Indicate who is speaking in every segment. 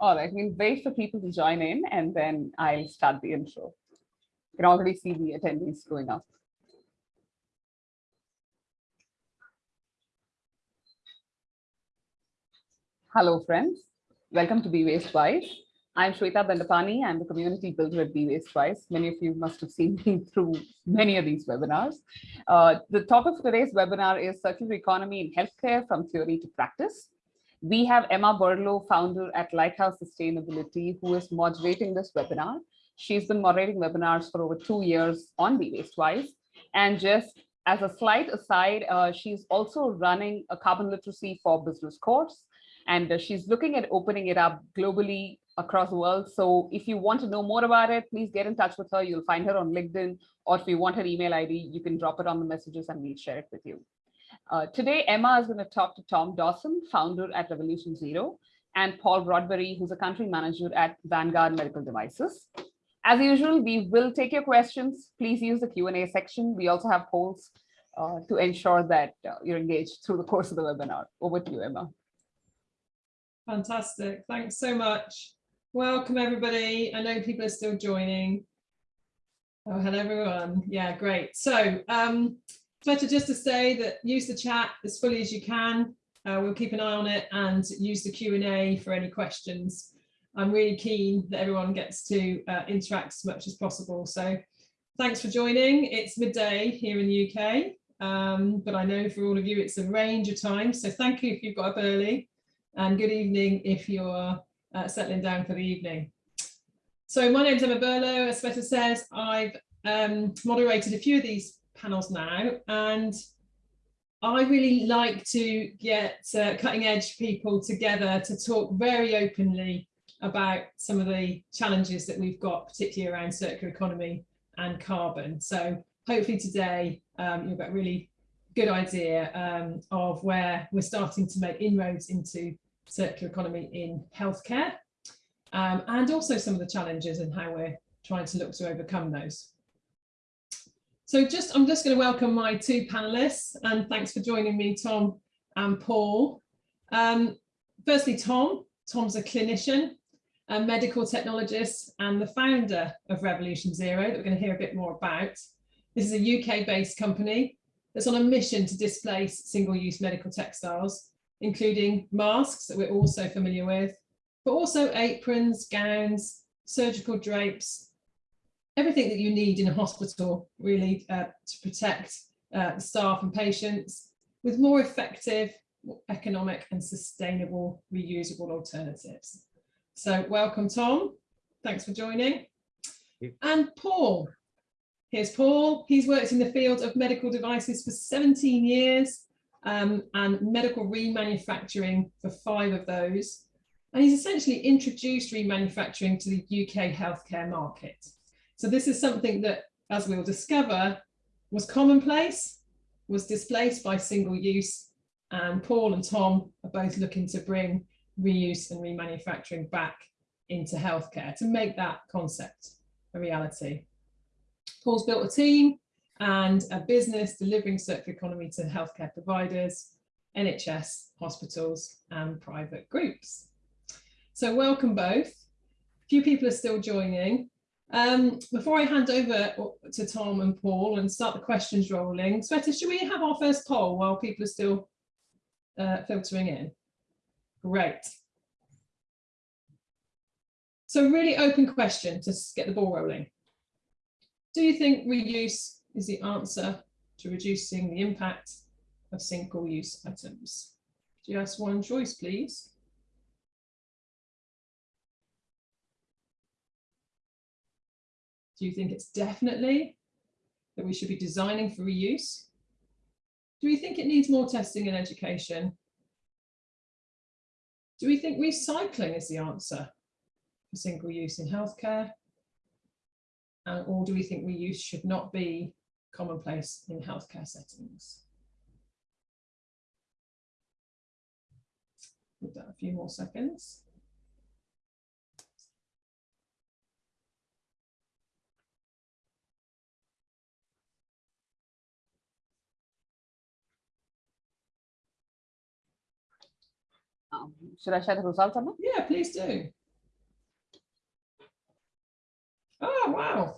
Speaker 1: All right, we'll wait for people to join in and then I'll start the intro. You can already see the attendees going up. Hello, friends. Welcome to Be Waste Wise. I'm Shweta Bandapani. I'm the community builder at Be Waste Wise. Many of you must have seen me through many of these webinars. Uh, the topic of today's webinar is circular economy in healthcare from theory to practice. We have Emma Burlow, founder at Lighthouse Sustainability, who is moderating this webinar. She's been moderating webinars for over two years on Be Waste Wise. And just as a slight aside, uh, she's also running a carbon literacy for business course. And uh, she's looking at opening it up globally across the world. So if you want to know more about it, please get in touch with her. You'll find her on LinkedIn, or if you want her email ID, you can drop it on the messages and we'll share it with you. Uh, today, Emma is going to talk to Tom Dawson, founder at Revolution Zero, and Paul Broadberry, who's a country manager at Vanguard Medical Devices. As usual, we will take your questions. Please use the Q&A section. We also have polls uh, to ensure that uh, you're engaged through the course of the webinar. Over to you, Emma.
Speaker 2: Fantastic. Thanks so much. Welcome, everybody. I know people are still joining. Oh, hello, everyone. Yeah, great. So um, better just to say that use the chat as fully as you can. Uh, we'll keep an eye on it and use the Q&A for any questions. I'm really keen that everyone gets to uh, interact as much as possible. So thanks for joining. It's midday here in the UK, um, but I know for all of you it's a range of times. So thank you if you've got up early and good evening if you're uh, settling down for the evening. So my name's Emma Burlow, as Sveta says, I've um, moderated a few of these panels now and I really like to get uh, cutting edge people together to talk very openly about some of the challenges that we've got, particularly around circular economy and carbon. So hopefully today um, you'll get a really good idea um, of where we're starting to make inroads into circular economy in healthcare um, and also some of the challenges and how we're trying to look to overcome those. So just, I'm just going to welcome my two panelists and thanks for joining me, Tom and Paul. Um, firstly, Tom. Tom's a clinician, a medical technologist and the founder of Revolution Zero that we're going to hear a bit more about. This is a UK-based company that's on a mission to displace single-use medical textiles, including masks that we're also familiar with, but also aprons, gowns, surgical drapes, everything that you need in a hospital really uh, to protect uh, staff and patients with more effective, economic and sustainable reusable alternatives. So welcome, Tom. Thanks for joining. And Paul. Here's Paul. He's worked in the field of medical devices for 17 years um, and medical remanufacturing for five of those. And he's essentially introduced remanufacturing to the UK healthcare market. So this is something that, as we'll discover, was commonplace, was displaced by single use, and Paul and Tom are both looking to bring reuse and remanufacturing back into healthcare to make that concept a reality. Paul's built a team and a business delivering circular economy to healthcare providers, NHS, hospitals and private groups. So welcome both. A few people are still joining. Um, before I hand over to Tom and Paul and start the questions rolling, Sveta, should we have our first poll while people are still uh, filtering in? Great. So really open question to get the ball rolling. Do you think reuse is the answer to reducing the impact of single-use items? Just one choice, please. Do you think it's definitely that we should be designing for reuse? Do we think it needs more testing and education? Do we think recycling is the answer for single use in healthcare? Uh, or do we think reuse should not be commonplace in healthcare settings? Give that a few more seconds.
Speaker 1: Um, should I share the results or not?
Speaker 2: Yeah, please do. Oh, wow.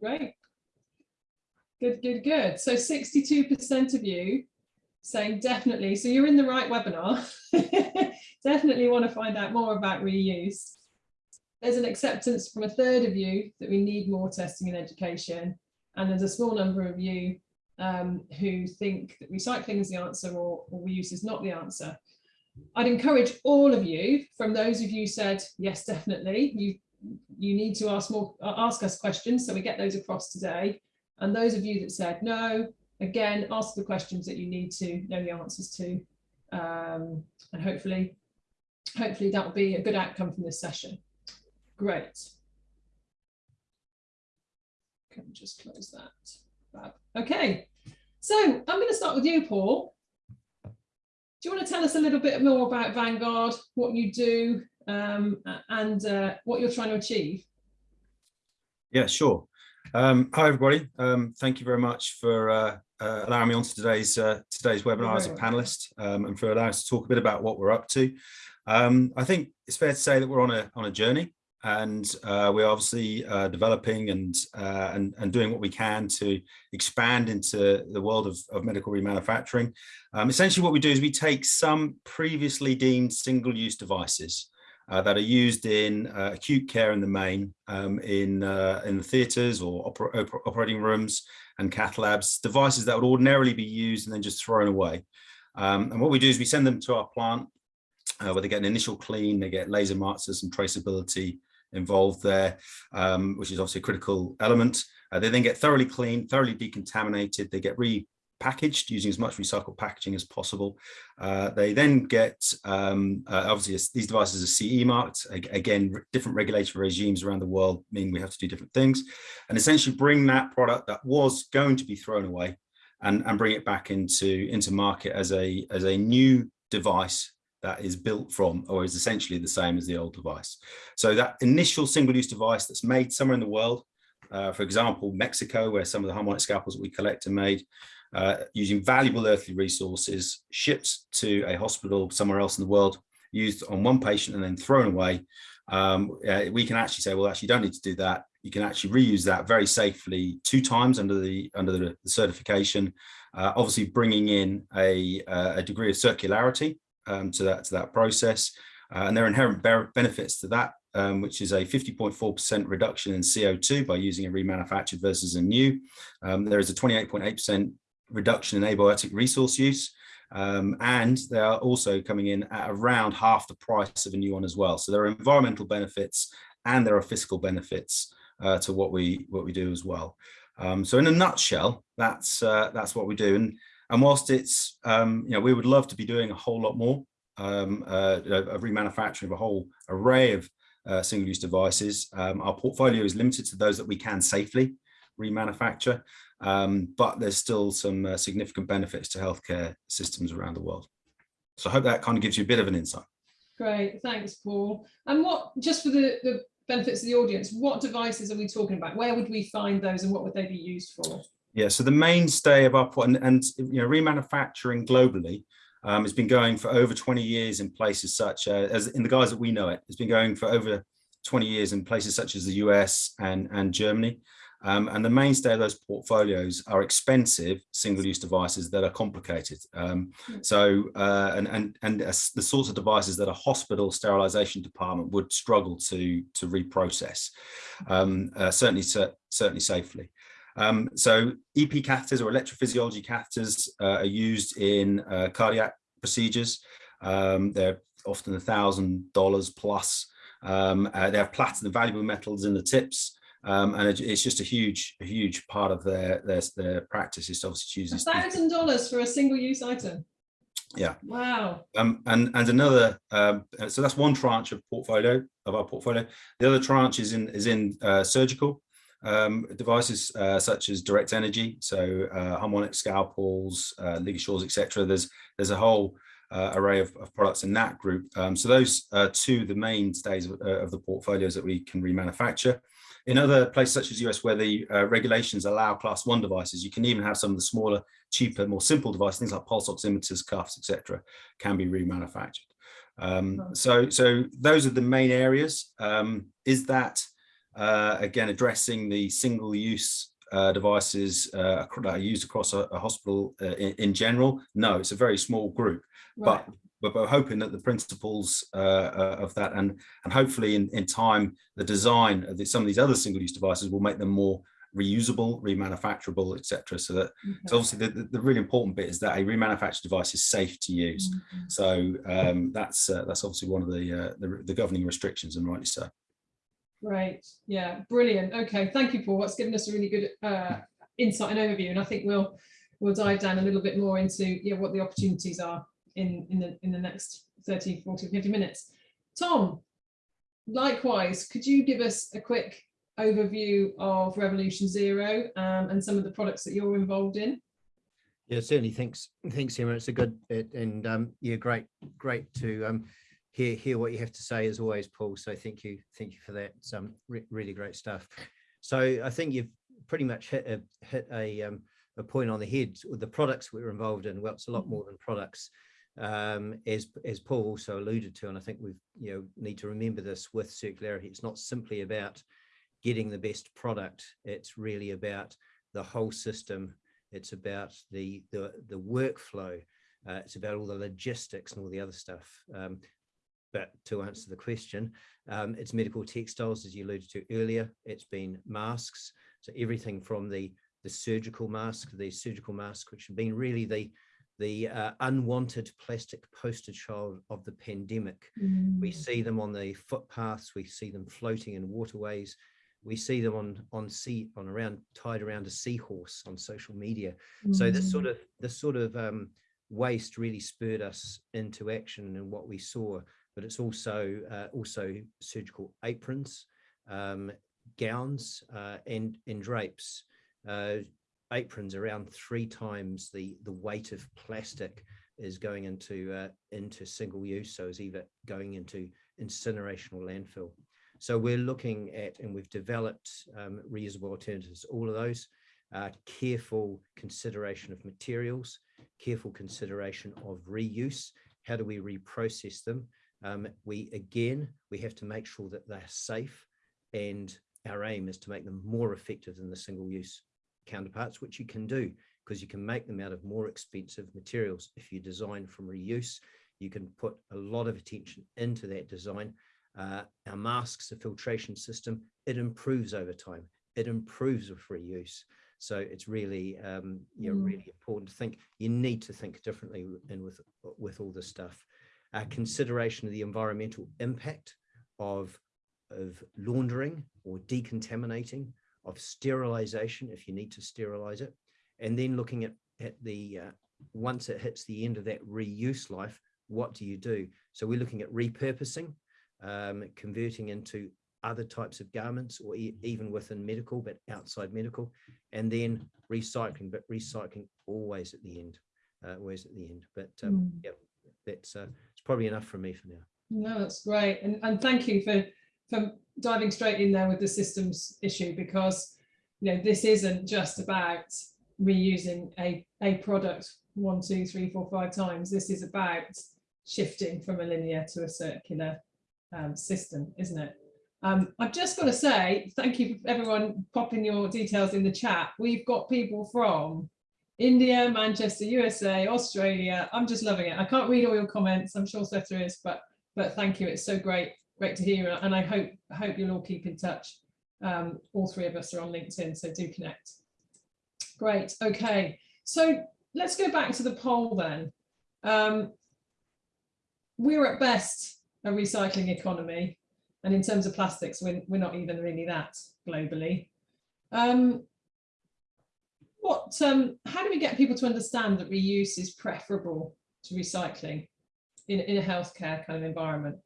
Speaker 2: Great. Good, good, good. So 62% of you saying definitely, so you're in the right webinar. definitely want to find out more about reuse. There's an acceptance from a third of you that we need more testing in education. And there's a small number of you um, who think that recycling is the answer or, or reuse is not the answer. I'd encourage all of you, from those of you said, yes, definitely, you, you need to ask more, ask us questions. So we get those across today. And those of you that said no, again, ask the questions that you need to know the answers to. Um, and hopefully, hopefully that will be a good outcome from this session. Great. Can just close that. Okay, so I'm going to start with you, Paul. Do you want to tell us a little bit more about Vanguard, what you do, um, and uh, what you're trying to achieve?
Speaker 3: Yeah, sure. Um, hi, everybody. Um, thank you very much for uh, uh, allowing me onto today's uh, today's webinar as a panelist um, and for allowing us to talk a bit about what we're up to. Um, I think it's fair to say that we're on a on a journey and uh, we're obviously uh, developing and, uh, and and doing what we can to expand into the world of, of medical remanufacturing. Um, essentially, what we do is we take some previously deemed single-use devices uh, that are used in uh, acute care in the main, um, in, uh, in the theatres or oper operating rooms and cath labs, devices that would ordinarily be used and then just thrown away. Um, and what we do is we send them to our plant where they get an initial clean, they get laser marks, there's some traceability involved there, um, which is obviously a critical element. Uh, they then get thoroughly cleaned, thoroughly decontaminated, they get repackaged using as much recycled packaging as possible. Uh, they then get, um, uh, obviously these devices are CE marked. Again, different regulatory regimes around the world mean we have to do different things and essentially bring that product that was going to be thrown away and, and bring it back into, into market as a, as a new device that is built from or is essentially the same as the old device. So that initial single-use device that's made somewhere in the world, uh, for example, Mexico, where some of the harmonic scalpels that we collect are made, uh, using valuable earthly resources, shipped to a hospital somewhere else in the world, used on one patient and then thrown away, um, uh, we can actually say, well, actually, you don't need to do that. You can actually reuse that very safely two times under the under the, certification, uh, obviously bringing in a, uh, a degree of circularity um, to that to that process. Uh, and there are inherent benefits to that, um, which is a 50.4% reduction in CO2 by using a remanufactured versus a new. Um, there is a 28.8% reduction in abiotic resource use. Um, and they are also coming in at around half the price of a new one as well. So there are environmental benefits and there are fiscal benefits uh, to what we what we do as well. Um, so in a nutshell, that's uh, that's what we do. And and whilst it's um, you know we would love to be doing a whole lot more um, uh, of remanufacturing of a whole array of uh, single-use devices, um, our portfolio is limited to those that we can safely remanufacture um, but there's still some uh, significant benefits to healthcare systems around the world. So I hope that kind of gives you a bit of an insight.
Speaker 2: Great, thanks, Paul. And what, just for the, the benefits of the audience, what devices are we talking about? Where would we find those and what would they be used for?
Speaker 3: Yeah, so the mainstay of our, and, and you know, remanufacturing globally um, has been going for over 20 years in places such as, as in the guys that we know it, it's been going for over 20 years in places such as the US and, and Germany. Um, and the mainstay of those portfolios are expensive single-use devices that are complicated. Um, hmm. so, uh, and, and, and the sorts of devices that a hospital sterilization department would struggle to, to reprocess, um, uh, certainly, certainly safely. Um, so EP catheters or electrophysiology catheters uh, are used in uh, cardiac procedures. Um, they're often a thousand dollars plus. Um, uh, they have platinum valuable metals in the tips. Um, and it, it's just a huge, a huge part of their their, their practice is to obviously choose.
Speaker 2: A thousand dollars for a single use item.
Speaker 3: Yeah.
Speaker 2: Wow.
Speaker 3: Um, and and another, um, so that's one tranche of portfolio of our portfolio. The other tranche is in is in uh, surgical um, devices uh, such as direct energy, so uh, harmonic scalpels, uh, ligatures, etc. There's there's a whole uh, array of, of, products in that group. Um, so those are two the mainstays of, uh, of the portfolios that we can remanufacture. In other places such as US where the uh, regulations allow class one devices, you can even have some of the smaller, cheaper, more simple devices, things like pulse oximeters, cuffs, etc., can be remanufactured. Um, so, so those are the main areas. Um, is that uh, again, addressing the single-use uh, devices uh, that are used across a, a hospital uh, in, in, general. No, it's a very small group,
Speaker 2: Right.
Speaker 3: but but we're hoping that the principles uh, of that and and hopefully in, in time the design of the, some of these other single-use devices will make them more reusable, remanufacturable, etc. So that so obviously the, the, the really important bit is that a remanufactured device is safe to use.
Speaker 2: Mhm.
Speaker 3: So um, that's uh, that's obviously one of the, uh, the the governing restrictions, and rightly so.
Speaker 2: Great. Yeah, brilliant. Okay, thank you, Paul. That's given us a really good uh, insight and overview, and I think we'll we'll dive down a little bit more into yeah, what the opportunities are in in the in the next 30, 40, 50 minutes. Tom, likewise, could you give us a quick overview of Revolution Zero um, and some of the products that you're involved in?
Speaker 4: Yeah, certainly. Thanks, thanks, Emma. It's a good it, and um, yeah, great, great to um, hear hear what you have to say as always, Paul. So thank you, thank you for that. It's um, re really great stuff. So I think you've pretty much hit a hit a um, a point on the head with the products we're involved in. Well, it's a lot more than products, um, as as Paul also alluded to, and I think we've you know need to remember this with circularity. It's not simply about getting the best product. It's really about the whole system it's about the the, the workflow uh, it's about all the logistics and all the other stuff um, but to answer the question um, it's medical textiles as you alluded to earlier. It's been masks. So everything from the the surgical mask the surgical mask which have been really the the uh, unwanted plastic poster child of the pandemic. We see them on the footpaths. We see them floating in waterways. We see them on on sea on around tied around a seahorse on social media. So this sort of this sort of um, waste really spurred us into action and what we saw but it's also uh, also surgical aprons um, gowns uh, and and drapes uh, aprons around three times the the weight of plastic is going into uh, into single use so is either going into incineration or landfill so we're looking at, and we've developed um, reusable alternatives, all of those, uh, careful consideration of materials, careful consideration of reuse. How do we reprocess them? Um, we, again, we have to make sure that they're safe and our aim is to make them more effective than the single use counterparts, which you can do because you can make them out of more expensive materials. If you design from reuse, you can put a lot of attention into that design uh, our masks, the filtration system, it improves over time. It improves with reuse. So it's really, um, you know,
Speaker 2: Mm.
Speaker 4: really important to think. You need to think differently and with with all this stuff. Uh, consideration of the environmental impact of of laundering or decontaminating, of sterilization if you need to sterilize it, and then looking at at the uh, once it hits the end of that reuse life, what do you do? So we're looking at repurposing um, converting into other types of garments or e even within medical, but outside medical, and then recycling, but recycling always at the end, uh, always at the end. But um,
Speaker 2: Mm.
Speaker 4: yeah, that's uh, it's probably enough for me for now.
Speaker 2: No, that's great. And, and thank you for, for diving straight in there with the systems issue because, you know, this isn't just about reusing a, a product one, two, three, four, five times. This is about shifting from a linear to a circular um, system, isn't it? Um, I've just got to say, thank you for everyone popping your details in the chat. We've got people from India, Manchester, USA, Australia. I'm just loving it. I can't read all your comments. I'm sure Sveta is, but but thank you. It's so great, great to hear. And I hope hope you'll all keep in touch. Um, all three of us are on LinkedIn, so do connect. Great. Okay. So let's go back to the poll then. Um, we're at best a recycling economy. And in terms of plastics, we're, we're not even really that globally. Um, what, um, how do we get people to understand that reuse is preferable to recycling in, in a healthcare kind of environment?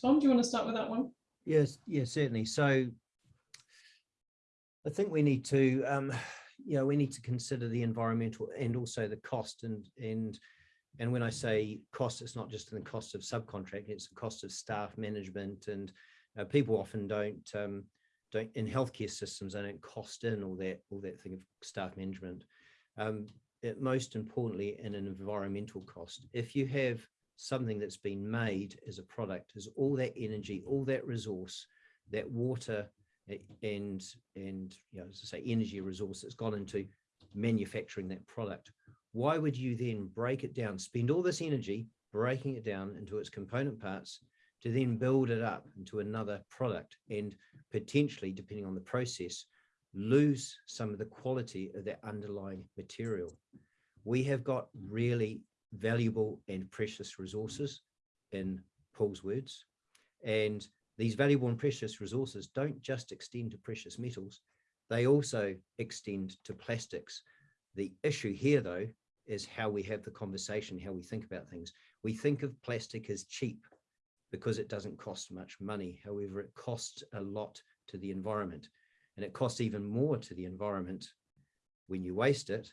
Speaker 2: Tom, do you want to start with that one?
Speaker 4: Yes, yes, certainly. So I think we need to, um, you know, we need to consider the environmental and also the cost and and and when I say cost, it's not just in the cost of subcontracting; it's the cost of staff management, and uh, people often don't um, don't in healthcare systems they don't cost in all that all that thing of staff management. Um, it, most importantly, in an environmental cost, if you have something that's been made as a product is all that energy, all that resource, that water and, and, you know, as I say, energy resource that's gone into manufacturing that product. Why would you then break it down, spend all this energy breaking it down into its component parts to then build it up into another product and potentially, depending on the process, lose some of the quality of that underlying material. We have got really valuable and precious resources in Paul's words. And these valuable and precious resources don't just extend to precious metals, they also extend to plastics. The issue here, though, is how we have the conversation, how we think about things. We think of plastic as cheap because it doesn't cost much money. However, it costs a lot to the environment and it costs even more to the environment when you waste it.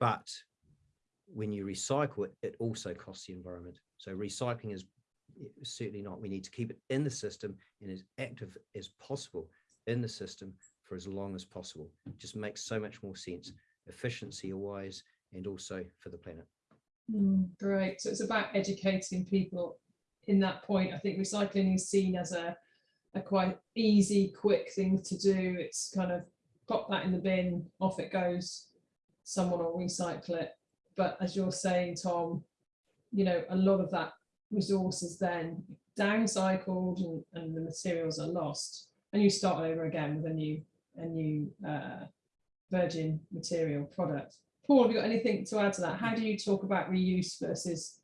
Speaker 4: But when you recycle it, it also costs the environment. So recycling is certainly not, we need to keep it in the system and as active as possible in the system for as long as possible. It just makes so much more sense, efficiency wise, and also for the planet.
Speaker 2: Mm, Great. So it's about educating people in that point. I think recycling is seen as a, a quite easy, quick thing to do. It's kind of pop that in the bin, off it goes. Someone will recycle it. But as you're saying, Tom, you know, a lot of that resource is then downcycled and, and the materials are lost. And you start over again with a new, a new uh, virgin material product. Paul, have you got anything to add to that? How do you talk about reuse versus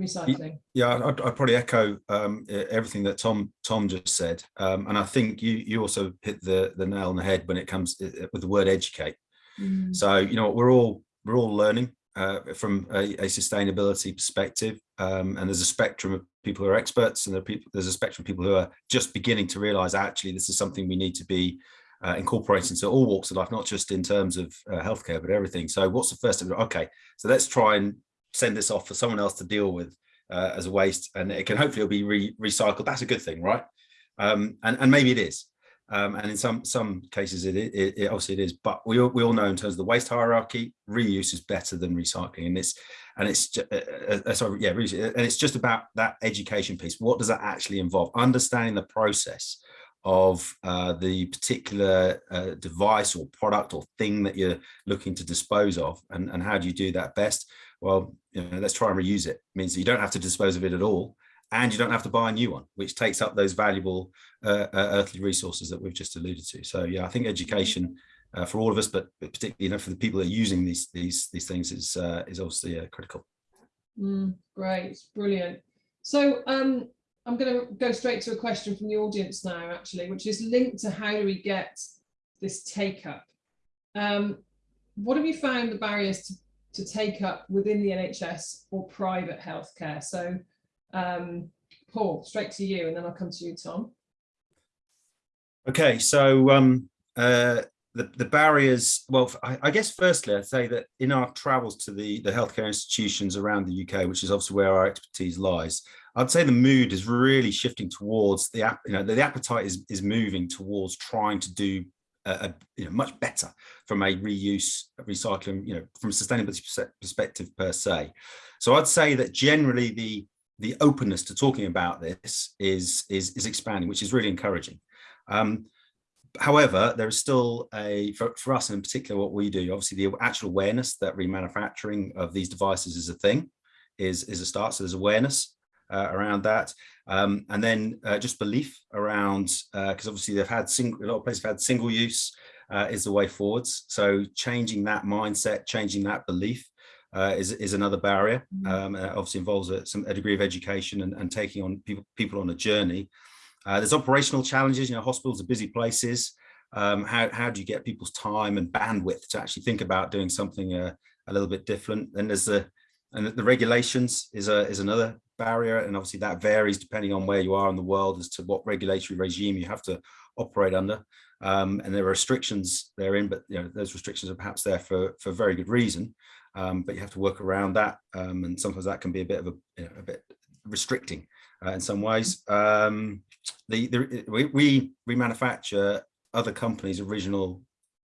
Speaker 2: recycling?
Speaker 3: Yeah, I'd, I'd probably echo um, everything that Tom Tom just said, um, and I think you you also hit the the nail on the head when it comes with the word educate.
Speaker 2: Mm,
Speaker 3: So you know we're all we're all learning uh, from a, a sustainability perspective, um, and there's a spectrum of people who are experts, and there are people, there's a spectrum of people who are just beginning to realise actually this is something we need to be uh, incorporating to all walks of life, not just in terms of uh, healthcare, but everything. So what's the first step? Okay, so let's try and send this off for someone else to deal with uh, as a waste, and it can hopefully be re recycled. That's a good thing, right? Um, and and maybe it is. Um, and in some some cases, it, it, it obviously it is. But we all, we all know in terms of the waste hierarchy, reuse is better than recycling, and it's and it's ju- uh, uh, uh, sorry, yeah, reuse, and it's just about that education piece. What does that actually involve? Understanding the process of uh, the particular uh, device or product or thing that you're looking to dispose of, and and how do you do that best? Well, you know, let's try and reuse it. means that you don't have to dispose of it at all, and you don't have to buy a new one, which takes up those valuable uh, uh, earthly resources that we've just alluded to. So yeah, I think education uh, for all of us, but but particularly you know for the people that are using these these these things is uh, is obviously uh, critical.
Speaker 2: mm, great, brilliant. So um, I'm going to go straight to a question from the audience now, actually, which is linked to how do we get this take up? Um, what have you found the barriers to, to take up within the NHS or private healthcare? So um, Paul, straight to you, and then I'll come to you, Tom.
Speaker 3: Okay, so um, uh, the the barriers. Well, I, I guess firstly, I'd say that in our travels to the the healthcare institutions around the UK, which is obviously where our expertise lies, I'd say the mood is really shifting towards the app. You know, the, the appetite is is moving towards trying to do a, you know much better from a reuse, recycling, you know, from a sustainability perspective per se. So I'd say that generally the the openness to talking about this is is is expanding, which is really encouraging. Um, however, there is still a, for, for us in particular, what we do, obviously the actual awareness that remanufacturing of these devices is a thing is, is a start. So there's awareness uh, around that. Um, and then uh, just belief around, because obviously they've had single, a lot of places have had single use uh, is the way forwards. So changing that mindset, changing that belief uh, is, is another barrier. Um, and obviously involves a, some, a degree of education and, and taking on people, people on a journey. Uh, there's operational challenges, you know, hospitals are busy places. Um, how, how do you get people's time and bandwidth to actually think about doing something uh, a little bit different? And there's the, and the regulations is a, is another barrier. And obviously that varies depending on where you are in the world as to what regulatory regime you have to operate under. Um, and there are restrictions therein, but you know, those restrictions are perhaps there for, for very good reason. Um, but you have to work around that. Um, and sometimes that can be a bit of a, you know, a bit restricting uh, in some ways. Um, the, the we, we remanufacture other companies' original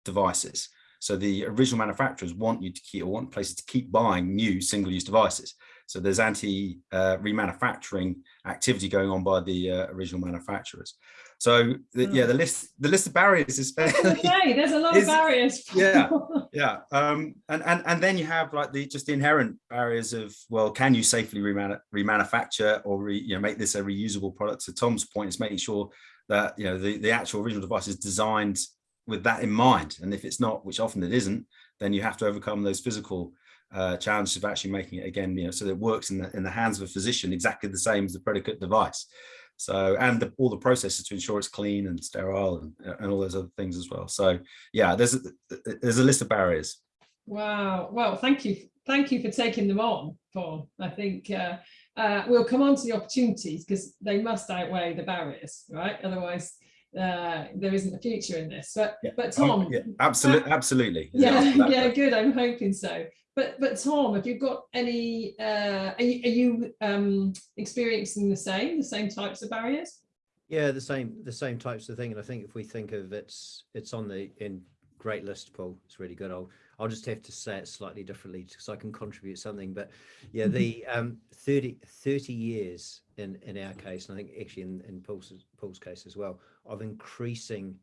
Speaker 3: devices. So the original manufacturers want you to keep or want places to keep buying new single-use devices. So there's anti uh, remanufacturing activity going on by the uh, original manufacturers. So the, yeah, the list the list of barriers is fairly,
Speaker 2: Okay, there's a lot
Speaker 3: Is-
Speaker 2: of barriers.
Speaker 3: yeah. yeah um and and and then you have like the just the inherent barriers of well can you safely remanu remanufacture or re, you know make this a reusable product so tom's point is making sure that you know the the actual original device is designed with that in mind and if it's not which often it isn't then you have to overcome those physical uh, challenges of actually making it again you know so that it works in the in the hands of a physician exactly the same as the predicate device so and the, all the processes to ensure it's clean and sterile and, and all those other things as well so yeah there's a, there's a list of barriers
Speaker 2: Wow. Well, thank you. Thank you for taking them on, Paul. I think uh, uh, we'll come on to the opportunities because they must outweigh the barriers, right? Otherwise, uh, there isn't a future in this. But
Speaker 3: Yeah.
Speaker 2: but
Speaker 3: Oh,
Speaker 2: Tom,
Speaker 3: yeah, absolutely, absolutely.
Speaker 2: yeah,
Speaker 3: answer that
Speaker 2: yeah, good. I'm hoping so. But but Tom, have you got any? Uh, are you, are you um, experiencing the same, the same types of barriers?
Speaker 4: Yeah, the same the same types of thing. And I think if we think of it's it's on the in great list, Paul. It's really good. I'll I'll just have to say it slightly differently because I can contribute something. But yeah, the um 30, 30 years in in our case, and I think actually in, in Paul's Paul's case as well, of increasing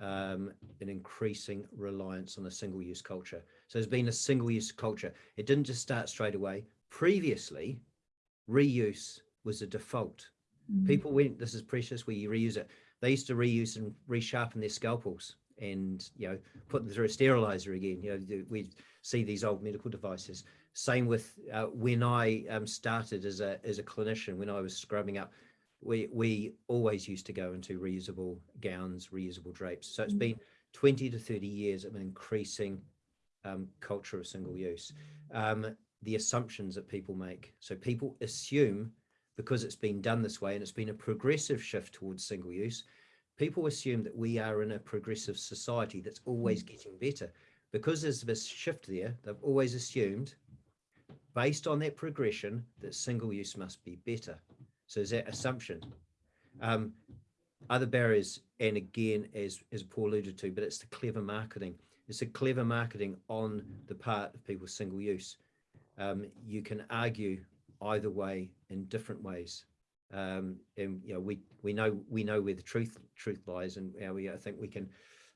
Speaker 4: um, an increasing reliance on a single-use culture. So there's been a single-use culture. It didn't just start straight away. Previously, reuse was a default people went this is precious we reuse it they used to reuse and resharpen their scalpels and you know put them through a sterilizer again you know we see these old medical devices same with uh, when i um, started as a as a clinician when i was scrubbing up we we always used to go into reusable gowns reusable drapes. So it's been 20 to 30 years of an increasing um, culture of single use. Um, the assumptions that people make. So people assume because it's been done this way and it's been a progressive shift towards single use, people assume that we are in a progressive society that's always getting better. Because there's this shift there, they've always assumed, based on that progression, that single use must be better. So is that assumption. Um, other barriers, and again, as, as Paul alluded to, but it's the clever marketing. It's the clever marketing on the part of people's single use. Um, you can argue either way in different ways. Um, and you know, we we know we know where the truth truth lies, and how we I think we can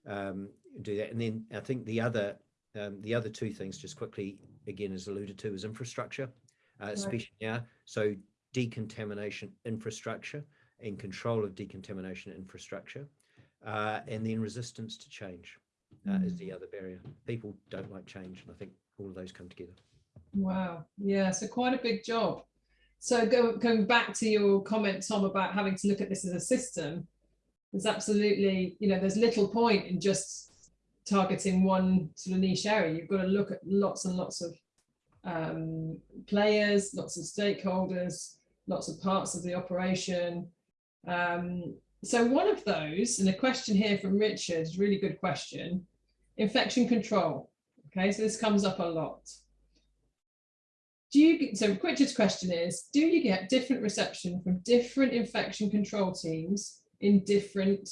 Speaker 4: um, do that. And then I think the other um, the other two things, just quickly again, as alluded to, is infrastructure, uh, especially now. So decontamination infrastructure and control of decontamination infrastructure, uh, and then resistance to change uh, is the other barrier. People don't like change, and I think all of those come together.
Speaker 2: Wow. Yeah. So quite a big job. So go, going back to your comment, Tom, about having to look at this as a system, there's absolutely, you know, there's little point in just targeting one sort of niche area. You've got to look at lots and lots of um, players, lots of stakeholders, lots of parts of the operation. Um, so one of those, and a question here from Richard, really good question, infection control. Okay, so this comes up a lot do you get, so Richard's question is, do you get different reception from different infection control teams in different,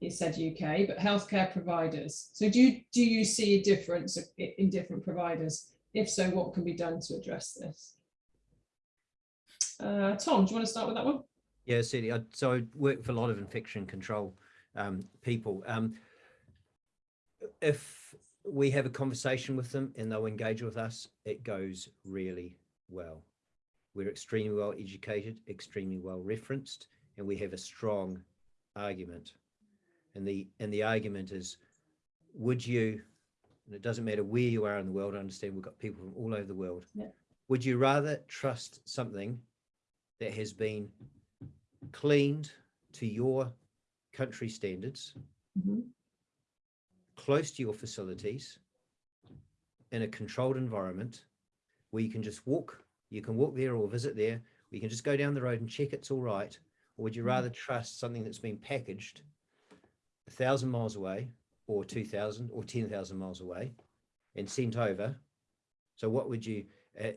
Speaker 2: it said UK, but healthcare providers? So do you, do you see a difference in different providers? If so, what can be done to address this? Uh, Tom, do you want to start with that one?
Speaker 4: Yeah, certainly. I, so I work for a lot of infection control um, people. Um, if we have a conversation with them and they'll engage with us, it goes really well. We're extremely well educated, extremely well referenced, and we have a strong argument. And the and the argument is, would you? And it doesn't matter where you are in the world. I understand we've got people from all over the world.
Speaker 2: Yeah.
Speaker 4: Would you rather trust something that has been cleaned to your country standards,
Speaker 2: Mhm.
Speaker 4: close to your facilities, in a controlled environment where you can just walk, you can walk there or visit there, or you can just go down the road and check it's all right? Or would you
Speaker 2: Mm.
Speaker 4: rather trust something that's been packaged a thousand miles away, or 2,000 or 10,000 miles away and sent over? So, what would you, uh,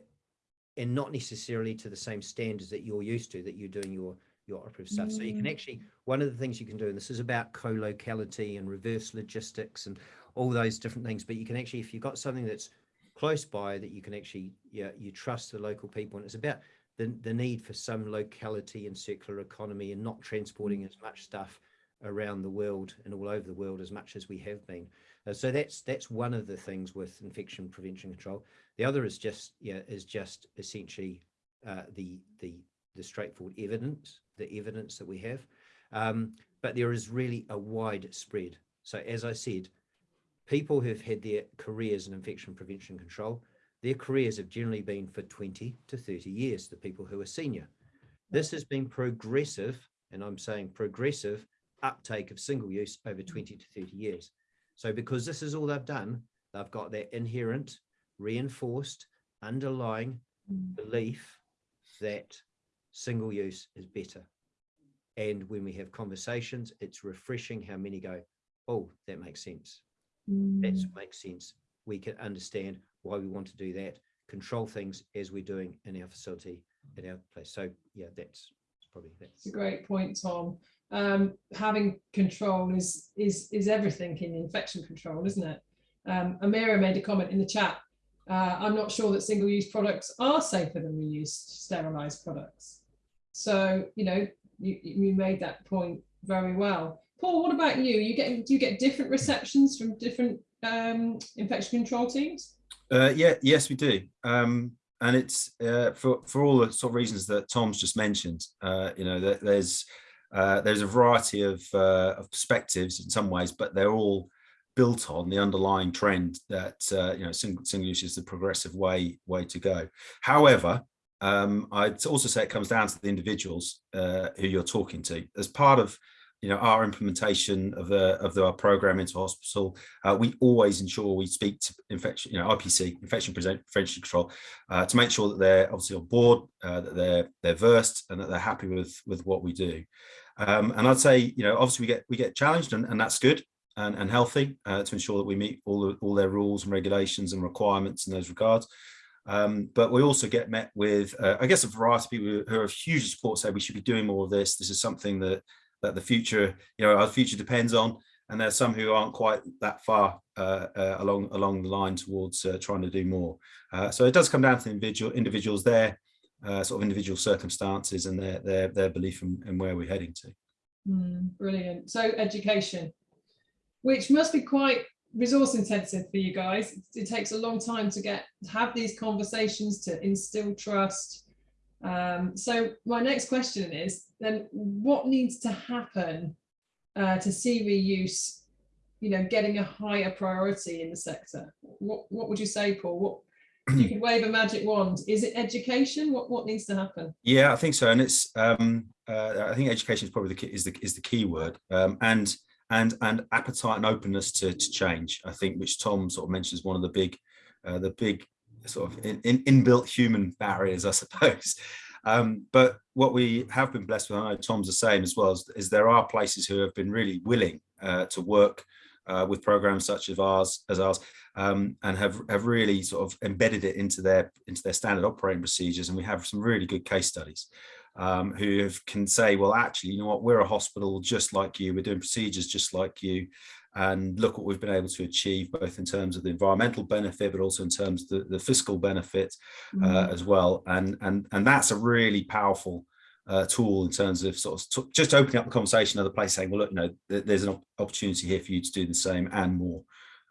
Speaker 4: and not necessarily to the same standards that you're used to, that you're doing your your operative stuff. So you can
Speaker 2: Mm.
Speaker 4: actually one of the things you can do, and this is about co-locality and reverse logistics and all those different things, but you can actually, if you've got something that's close by that you can actually, yeah, you trust the local people. And it's about the, the need for some locality and circular economy and not transporting as much stuff around the world and all over the world as much as we have been. Uh, so that's that's one of the things with infection prevention control. The other is just yeah is just essentially uh, the the the straightforward evidence, the evidence that we have. Um, but there is really a wide spread. So as I said, people who've had their careers in infection prevention control, their careers have generally been for 20 to 30 years, the people who are senior. This has been progressive, and I'm saying progressive, uptake of single use over 20 to 30 years. So because this is all they've done, they've got their inherent, reinforced, underlying belief that single use is better. And when we have conversations, it's refreshing how many go, oh, that makes sense. That
Speaker 2: Mm.
Speaker 4: makes sense. We can understand why we want to do that, control things as we're doing in our facility at our place. So yeah, that's probably that's
Speaker 2: It's a great point, Tom. Um, having control is is is everything in infection control, isn't it? Um, Amira made a comment in the chat. Uh, I'm not sure that single-use products are safer than reused sterilized products. So you know, you you made that point very well. Paul, what about you? You get do you get different receptions from different um, infection control teams?
Speaker 3: Uh, yeah, yes, we do. Um, and it's uh, for for all the sort of reasons that Tom's just mentioned. Uh, you know, that there's uh, there's a variety of, uh, of perspectives in some ways, but they're all built on the underlying trend that uh, you know single, single use is the progressive way way to go. However, um, I'd also say it comes down to the individuals uh, who you're talking to. As part of you know our implementation of the of the, our program into hospital uh, we always ensure we speak to infection you know ipc infection prevention control uh, to make sure that they're obviously on board uh, that they're they're versed and that they're happy with with what we do um, and i'd say you know obviously we get we get challenged and, and that's good and, and healthy uh, to ensure that we meet all the, all their rules and regulations and requirements in those regards um, but we also get met with, uh, I guess, a variety of people who are huge support say we should be doing more of this. This is something that that the future, you know, our future depends on. And there's some who aren't quite that far uh, uh, along along the line towards uh, trying to do more. Uh, so it does come down to individual individuals, their uh, sort of individual circumstances and their their their belief in, where we're heading to.
Speaker 2: Mm, brilliant. So education, which must be quite resource intensive for you guys. It, it takes a long time to get have these conversations to instill trust. Um, so my next question is then what needs to happen uh, to see reuse, you know, getting a higher priority in the sector? What what would you say, Paul? What you could wave a magic wand? Is it education? What what needs to happen?
Speaker 3: Yeah, I think so, and it's um, uh, I think education is probably the key, is the is the key word, um, and and and appetite and openness to, to change. I think, which Tom sort of mentions, one of the big uh, the big sort of in, in, inbuilt human barriers, I suppose. Um, but what we have been blessed with, I know Tom's the same as well, is, is there are places who have been really willing uh, to work uh, with programs such as ours, as ours, um, and have have really sort of embedded it into their into their standard operating procedures. And we have some really good case studies um, who have, can say, well, actually, you know what, we're a hospital just like you, we're doing procedures just like you, and look what we've been able to achieve, both in terms of the environmental benefit, but also in terms of the, the fiscal benefit uh, as well. And, and, and that's a really powerful uh, tool in terms of sort of just opening up the conversation other place saying, well, look, you know, th there's an opportunity here for you to do the same and more.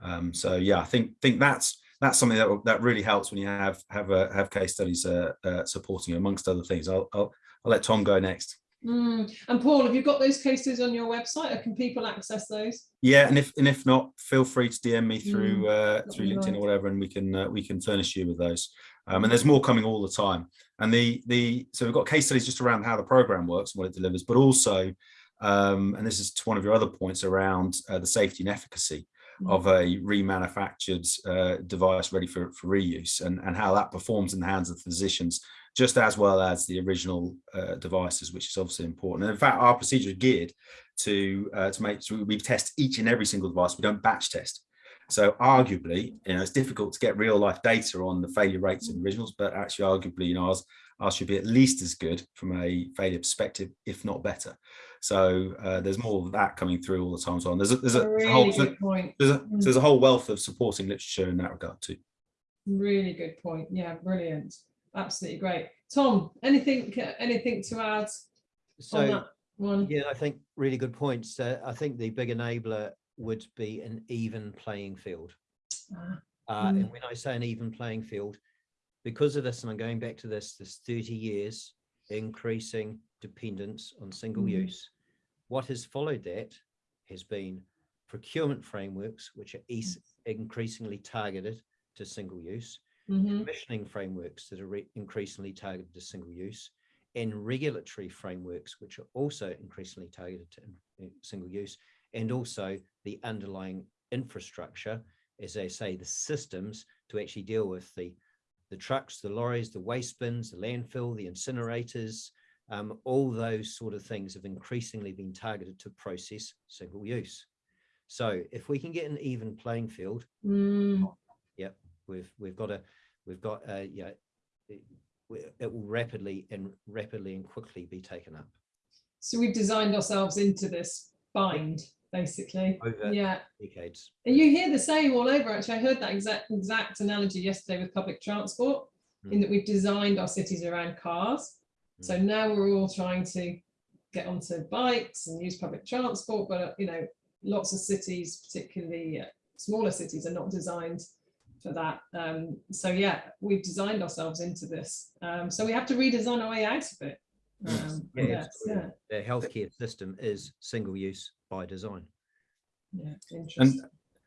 Speaker 3: Um, so yeah, I think think that's that's something that that really helps when you have have uh, have case studies uh, uh, supporting you, amongst other things. I'll, I'll I'll let Tom go next.
Speaker 2: Mm. And Paul, have you got those cases on your website or can people access those?
Speaker 3: Yeah, and if and if not, feel free to DM me through
Speaker 2: Mm,
Speaker 3: uh, through LinkedIn
Speaker 2: nice.
Speaker 3: or whatever, and we can uh, we can furnish you with those. Um, and there's more coming all the time. And the the so we've got case studies just around how the program works and what it delivers, but also, um, and this is to one of your other points around uh, the safety and efficacy
Speaker 2: Mm.
Speaker 3: of a remanufactured uh, device ready for, for reuse and, and how that performs in the hands of physicians just as well as the original uh, devices, which is obviously important. And in fact, our procedure is geared to uh, to make sure we test each and every single device. We don't batch test. So arguably, you know, it's difficult to get real life data on the failure rates of originals, but actually, arguably, you know, ours, ours should be at least as good from a failure perspective, if not better. So uh, there's more of that coming through all the time. So on. There's a, there's a,
Speaker 2: A really
Speaker 3: whole
Speaker 2: good point.
Speaker 3: there's a,
Speaker 2: Mm.
Speaker 3: there's a whole wealth of supporting literature in that regard too.
Speaker 2: Really good point. Yeah, brilliant. Absolutely great. Tom, anything anything to add on
Speaker 4: So,
Speaker 2: that one?
Speaker 4: yeah, I think really good points. Uh, I think the big enabler would be an even playing field.
Speaker 2: Ah,
Speaker 4: Uh,
Speaker 2: Mm.
Speaker 4: and when I say an even playing field, because of this, and I'm going back to this, this 30 years increasing dependence on single
Speaker 2: Mm.
Speaker 4: use. What has followed that has been procurement frameworks, which are is- increasingly targeted to single use,
Speaker 2: mhm,
Speaker 4: commissioning frameworks that are re- increasingly targeted to single use, and regulatory frameworks, which are also increasingly targeted to in- in single use, and also the underlying infrastructure, as they say, the systems to actually deal with the the trucks, the lorries, the waste bins, the landfill, the incinerators, um, all those sort of things have increasingly been targeted to process single use. So if we can get an even playing field,
Speaker 2: mm,
Speaker 4: we've we've got a we've got a yeah it, it will rapidly and rapidly and quickly be taken up.
Speaker 2: So we've designed ourselves into this bind, basically.
Speaker 4: over
Speaker 2: Yeah.
Speaker 4: decades
Speaker 2: And you hear the same all over. Actually, I heard that exact exact analogy yesterday with public transport, in
Speaker 4: Mm.
Speaker 2: that we've designed our cities around cars. So now we're all trying to get onto bikes and use public transport, but uh, you know, lots of cities, particularly uh, smaller cities, are not designed for that. Um, so yeah, we've designed ourselves into this. Um, so we have to redesign our way out of it. Um,
Speaker 4: Yeah,
Speaker 2: yes,
Speaker 4: absolutely. the healthcare system is single use by design
Speaker 2: yeah, yeah, interesting.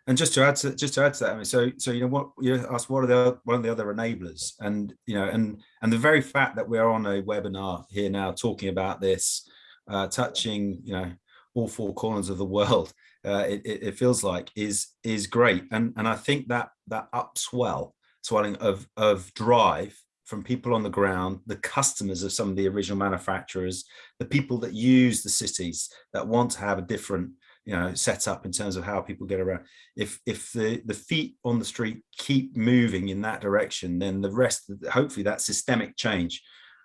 Speaker 3: And just to add to just to add to that, I mean, so so you know what you asked, what are the one of the other enablers, and you know, and and the very fact that we're on a webinar here now talking about this, uh, touching you know all four corners of the world, uh, it, it it feels like is is great, and and I think that that upswell swelling of of drive from people on the ground, the customers of some of the original manufacturers, the people that use the cities that want to have a different you know set up in terms of how people get around. If if the the feet on the street keep moving in that direction then the rest hopefully that systemic change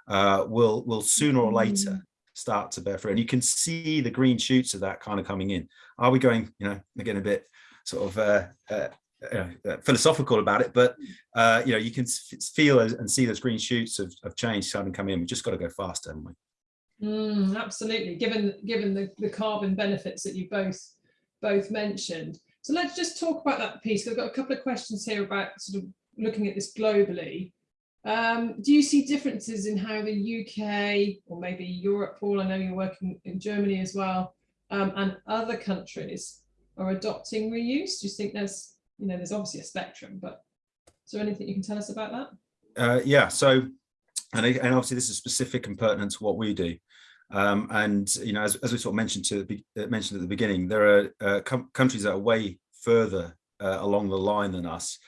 Speaker 3: uh will will sooner or later start to bear fruit. And you can see the green shoots of that kind of coming in. Are we going you know again a bit sort of uh, uh uh, philosophical about it, but uh, you know you can feel and see those green shoots of, of change starting to come in. We just got to go faster, haven't we?
Speaker 2: Mm, absolutely, given given the, the carbon benefits that you both both mentioned. So let's just talk about that piece. I've got a couple of questions here about sort of looking at this globally. Um, do you see differences in how the UK or maybe Europe, Paul? I know you're working in Germany as well, um, and other countries are adopting reuse. Do you think there's, you know, there's obviously a spectrum, but is there anything you can tell us about that?
Speaker 3: Uh, yeah, so, and, and obviously this is specific and pertinent to what we do. Um, and, you know, as, as we sort of mentioned to uh, mentioned at the beginning, there are uh, countries that are way further uh, along the line than us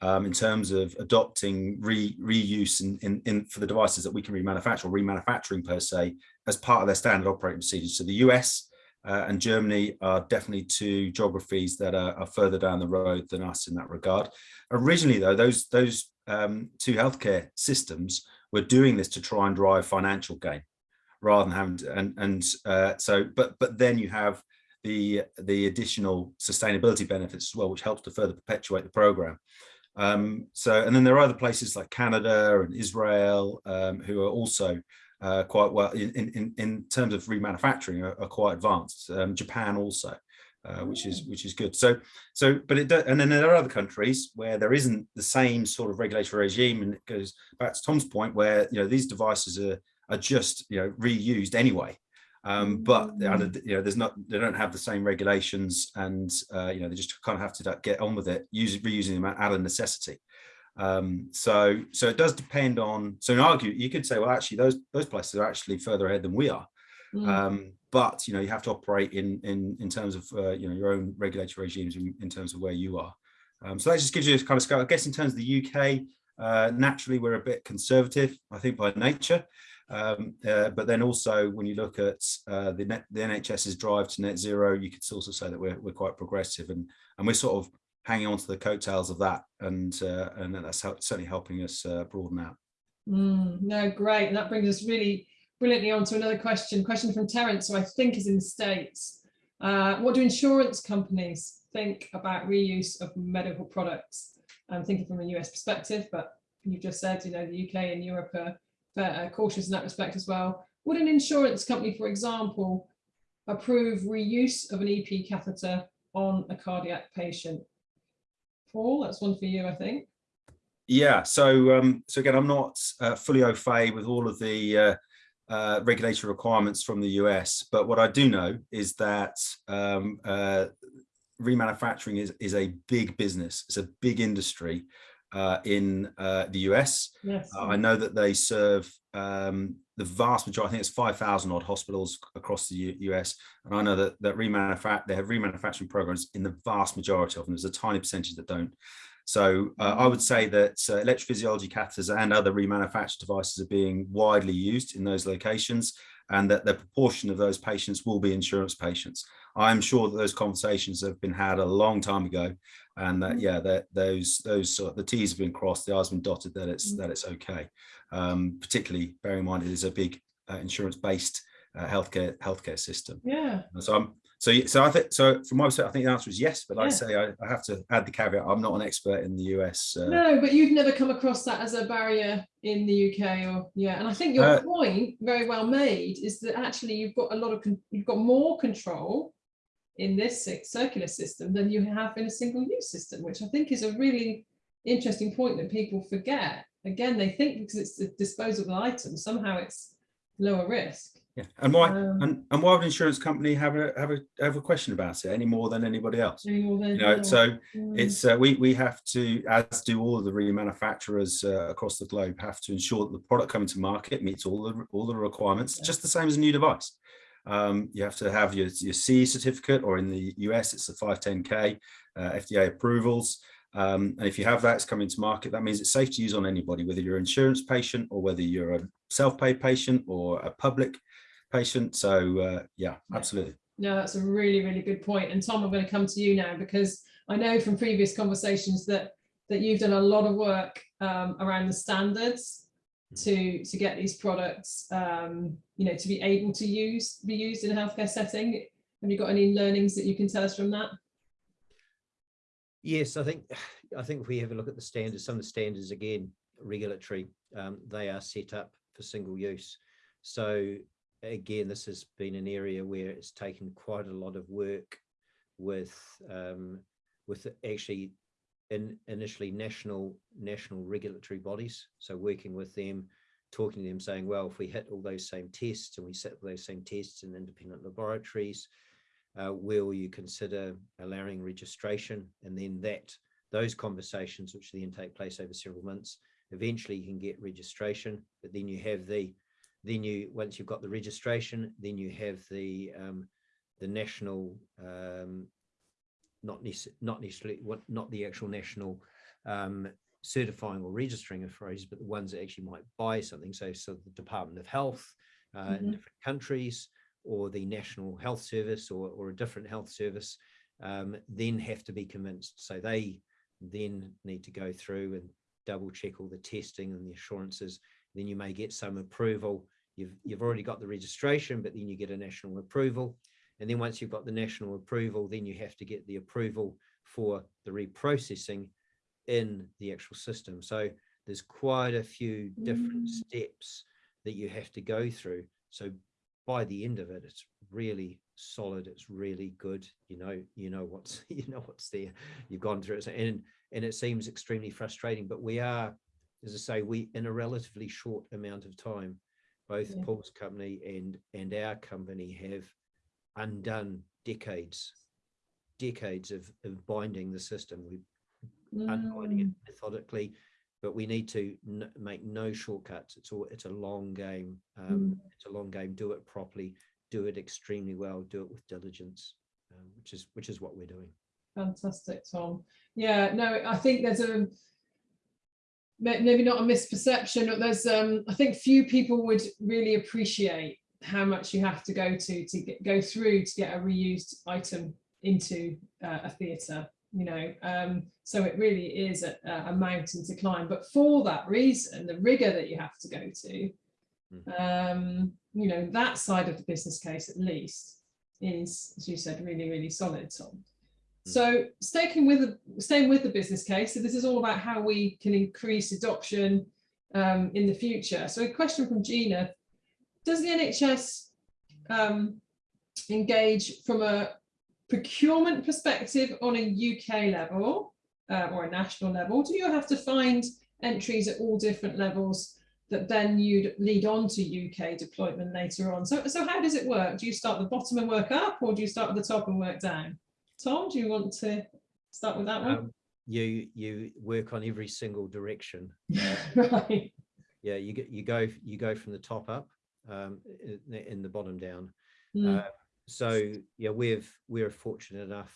Speaker 3: um, in terms of adopting re reuse in, in, in for the devices that we can remanufacture, or remanufacturing per se, as part of their standard operating procedures. So the US uh, and Germany are definitely two geographies that are, are further down the road than us in that regard. Originally, though, those those um, two healthcare systems were doing this to try and drive financial gain rather than having to, and and uh, so but but then you have the the additional sustainability benefits as well, which helps to further perpetuate the program. Um, so and then there are other places like Canada and Israel um, who are also uh, quite well in, in in terms of remanufacturing are, are quite advanced. Um, Japan also. Uh, which is which is good. So so but it does, and then there are other countries where there isn't the same sort of regulatory regime, and it goes back to Tom's point where you know these devices are are just you know reused anyway. Um, but
Speaker 2: Mm.
Speaker 3: you know there's not they don't have the same regulations, and uh, you know they just kind of have to get on with it, use reusing them out of necessity. Um, so so it does depend on. So in argue, you could say, well, actually those those places are actually further ahead than we are.
Speaker 2: Mm.
Speaker 3: Um, but you know you have to operate in in in terms of uh, you know your own regulatory regimes in, in terms of where you are. Um, so that just gives you a kind of scale. I guess in terms of the UK, uh, naturally we're a bit conservative, I think by nature. Um, uh, but then also when you look at uh, the net, the NHS's drive to net zero, you could also say that we're we're quite progressive and and we're sort of hanging on to the coattails of that, and uh, and that's help, certainly helping us uh, broaden out.
Speaker 2: Mm, no, great. And that brings us really brilliantly on to another question. Question from Terence, who I think is in the States. Uh, what do insurance companies think about reuse of medical products? I'm thinking from a US perspective, but you've just said, you know, the UK and Europe are cautious in that respect as well. Would an insurance company, for example, approve reuse of an EP catheter on a cardiac patient? Paul, that's one for you, I think.
Speaker 3: Yeah, so um, so again, I'm not uh, fully au fait with all of the uh, uh, regulatory requirements from the US, but what I do know is that um, uh, remanufacturing is, is a big business. It's a big industry uh, in uh, the US.
Speaker 2: Yes.
Speaker 3: I know that they serve um, the vast majority, I think it's 5,000 odd hospitals across the U US. And I know that, that remanufacture, they have remanufacturing programs in the vast majority of them. There's a tiny percentage that don't. So uh, I would say that uh, electrophysiology catheters and other remanufactured devices are being widely used in those locations and that the proportion of those patients will be insurance patients. I'm sure that those conversations have been had a long time ago and that, yeah, that those, those, uh, the T's have been crossed, the I's been dotted, that it's, that it's okay. Um, particularly bearing in mind it is a big uh, insurance-based uh, healthcare healthcare system.
Speaker 2: Yeah.
Speaker 3: So I'm so so I think so from my perspective, I think the answer is yes. But
Speaker 2: Yeah.
Speaker 3: I say, I, I have to add the caveat: I'm not an expert in the US. Uh,
Speaker 2: No, but you've never come across that as a barrier in the UK or yeah. And I think your
Speaker 3: Uh,
Speaker 2: point, very well made, is that actually you've got a lot of you've got more control in this circular system than you have in a single use system, which I think is a really interesting point that people forget. Again, they think because it's a disposable item, somehow it's lower risk.
Speaker 3: Yeah, and why
Speaker 2: Um,
Speaker 3: and, and why would an insurance company have a have a have a question about it any more than anybody else?
Speaker 2: any more than-
Speaker 3: You know, so
Speaker 2: Mm,
Speaker 3: it's uh, we we have to, as do all of the remanufacturers uh, across the globe, have to ensure that the product coming to market meets all the all the requirements,
Speaker 2: Yeah.
Speaker 3: just the same as a new device. Um, you have to have your your CE certificate, or in the US, it's the 510k uh, FDA approvals. Um, and if you have that, it's coming to market. That means it's safe to use on anybody, whether you're an insurance patient or whether you're a self-paid patient or a public patient. So uh, yeah,
Speaker 2: Yeah.
Speaker 3: absolutely.
Speaker 2: No, that's a really, really good point. And Tom, I'm going to come to you now because I know from previous conversations that that you've done a lot of work um, around the standards to to get these products, um, you know, to be able to use be used in a healthcare setting. Have you got any learnings that you can tell us from that?
Speaker 4: Yes, I think I think if we have a look at the standards, some of the standards again, regulatory, um, they are set up for single use. So again, this has been an area where it's taken quite a lot of work with um, with actually in initially national national regulatory bodies. So working with them, talking to them, saying, well, if we hit all those same tests and we set those same tests in independent laboratories, uh, will you consider allowing registration? And then that those conversations, which then take place over several months, eventually you can get registration, but then you have the then you once you've got the registration, then you have the um, the national um, not not necessarily what not the actual national um, certifying or registering authorities, but the ones that actually might buy something. So, so the Department of Health uh, in
Speaker 2: Mhm.
Speaker 4: different countries, or the National Health Service, or or a different health service, um, then have to be convinced. So they then need to go through and double check all the testing and the assurances. Then you may get some approval. You've you've already got the registration, but then you get a national approval. And then once you've got the national approval, then you have to get the approval for the reprocessing in the actual system. So there's quite a few different
Speaker 2: Mm.
Speaker 4: steps that you have to go through. So by the end of it, it's really solid. It's really good. You know, you know what's you know what's there. You've gone through it, and and it seems extremely frustrating. But we are, as I say, we in a relatively short amount of time, both
Speaker 2: Yeah.
Speaker 4: Paul's company and and our company have undone decades, decades of, of binding the system. We've unbinding it
Speaker 2: Mm,
Speaker 4: methodically, but we need to make no shortcuts. It's all it's a long game. Um, It's a long game. Do it properly. Do it extremely well. Do it with diligence, um, which is which is what we're doing.
Speaker 2: Fantastic, Tom. Yeah, no, I think there's a maybe not a misperception, but there's um I think few people would really appreciate how much you have to go to to get, go through to get a reused item into uh, a theatre. You know, um, so it really is a, a mountain to climb. But for that reason, the rigor that you have to go to, um, you know, that side of the business case at least is, as you said, really, really solid, Tom. So sticking with the staying with the business case, so this is all about how we can increase adoption um, in the future. So a question from Gina: Does the NHS um, engage from a procurement perspective on a UK level uh, or a national level? Do you have to find entries at all different levels that then you'd lead on to UK deployment later on? So, so how does it work? Do you start at the bottom and work up, or do you start at the top and work down? Tom, do you want to start with that one?
Speaker 4: Um, you you work on every single direction.
Speaker 2: right.
Speaker 4: Yeah, you get you go you go from the top up, um, in, in the bottom down.
Speaker 2: Mm,
Speaker 4: Uh, so yeah, we've we're fortunate enough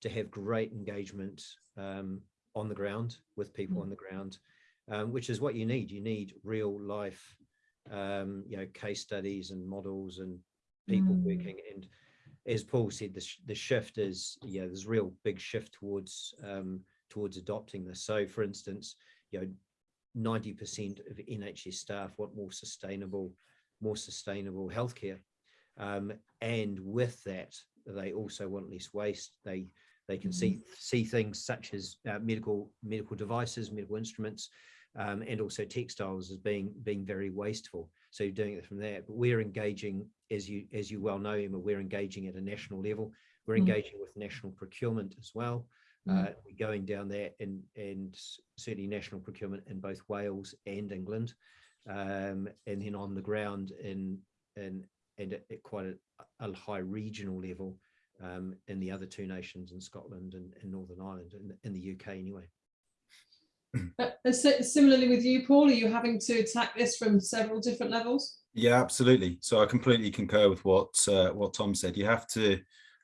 Speaker 4: to have great engagement um, on the ground with people
Speaker 2: Mm.
Speaker 4: on the ground, um, which is what you need. You need real life, um, you know, case studies and models and people
Speaker 2: Mm.
Speaker 4: working. And as Paul said, the sh- the shift is yeah, there's a real big shift towards um, towards adopting this. So, for instance, you know, ninety percent of NHS staff want more sustainable, more sustainable healthcare. Um, and with that, they also want less waste. They they can see see things such as uh, medical medical devices, medical instruments, um, and also textiles as being being very wasteful. So you're doing it from there. But we're engaging, as you as you well know, Emma, we're engaging at a national level. We're
Speaker 2: Mm.
Speaker 4: engaging with national procurement as well.
Speaker 2: Mm.
Speaker 4: Uh, we're going down there and and certainly national procurement in both Wales and England, um, and then on the ground in in and at, at quite a, a high regional level um, in the other two nations in Scotland and, and Northern Ireland in, in the UK anyway.
Speaker 2: Uh, and similarly with you, Paul, are you having to attack this from several different levels?
Speaker 3: Yeah, absolutely. So I completely concur with what uh, what Tom said. You have to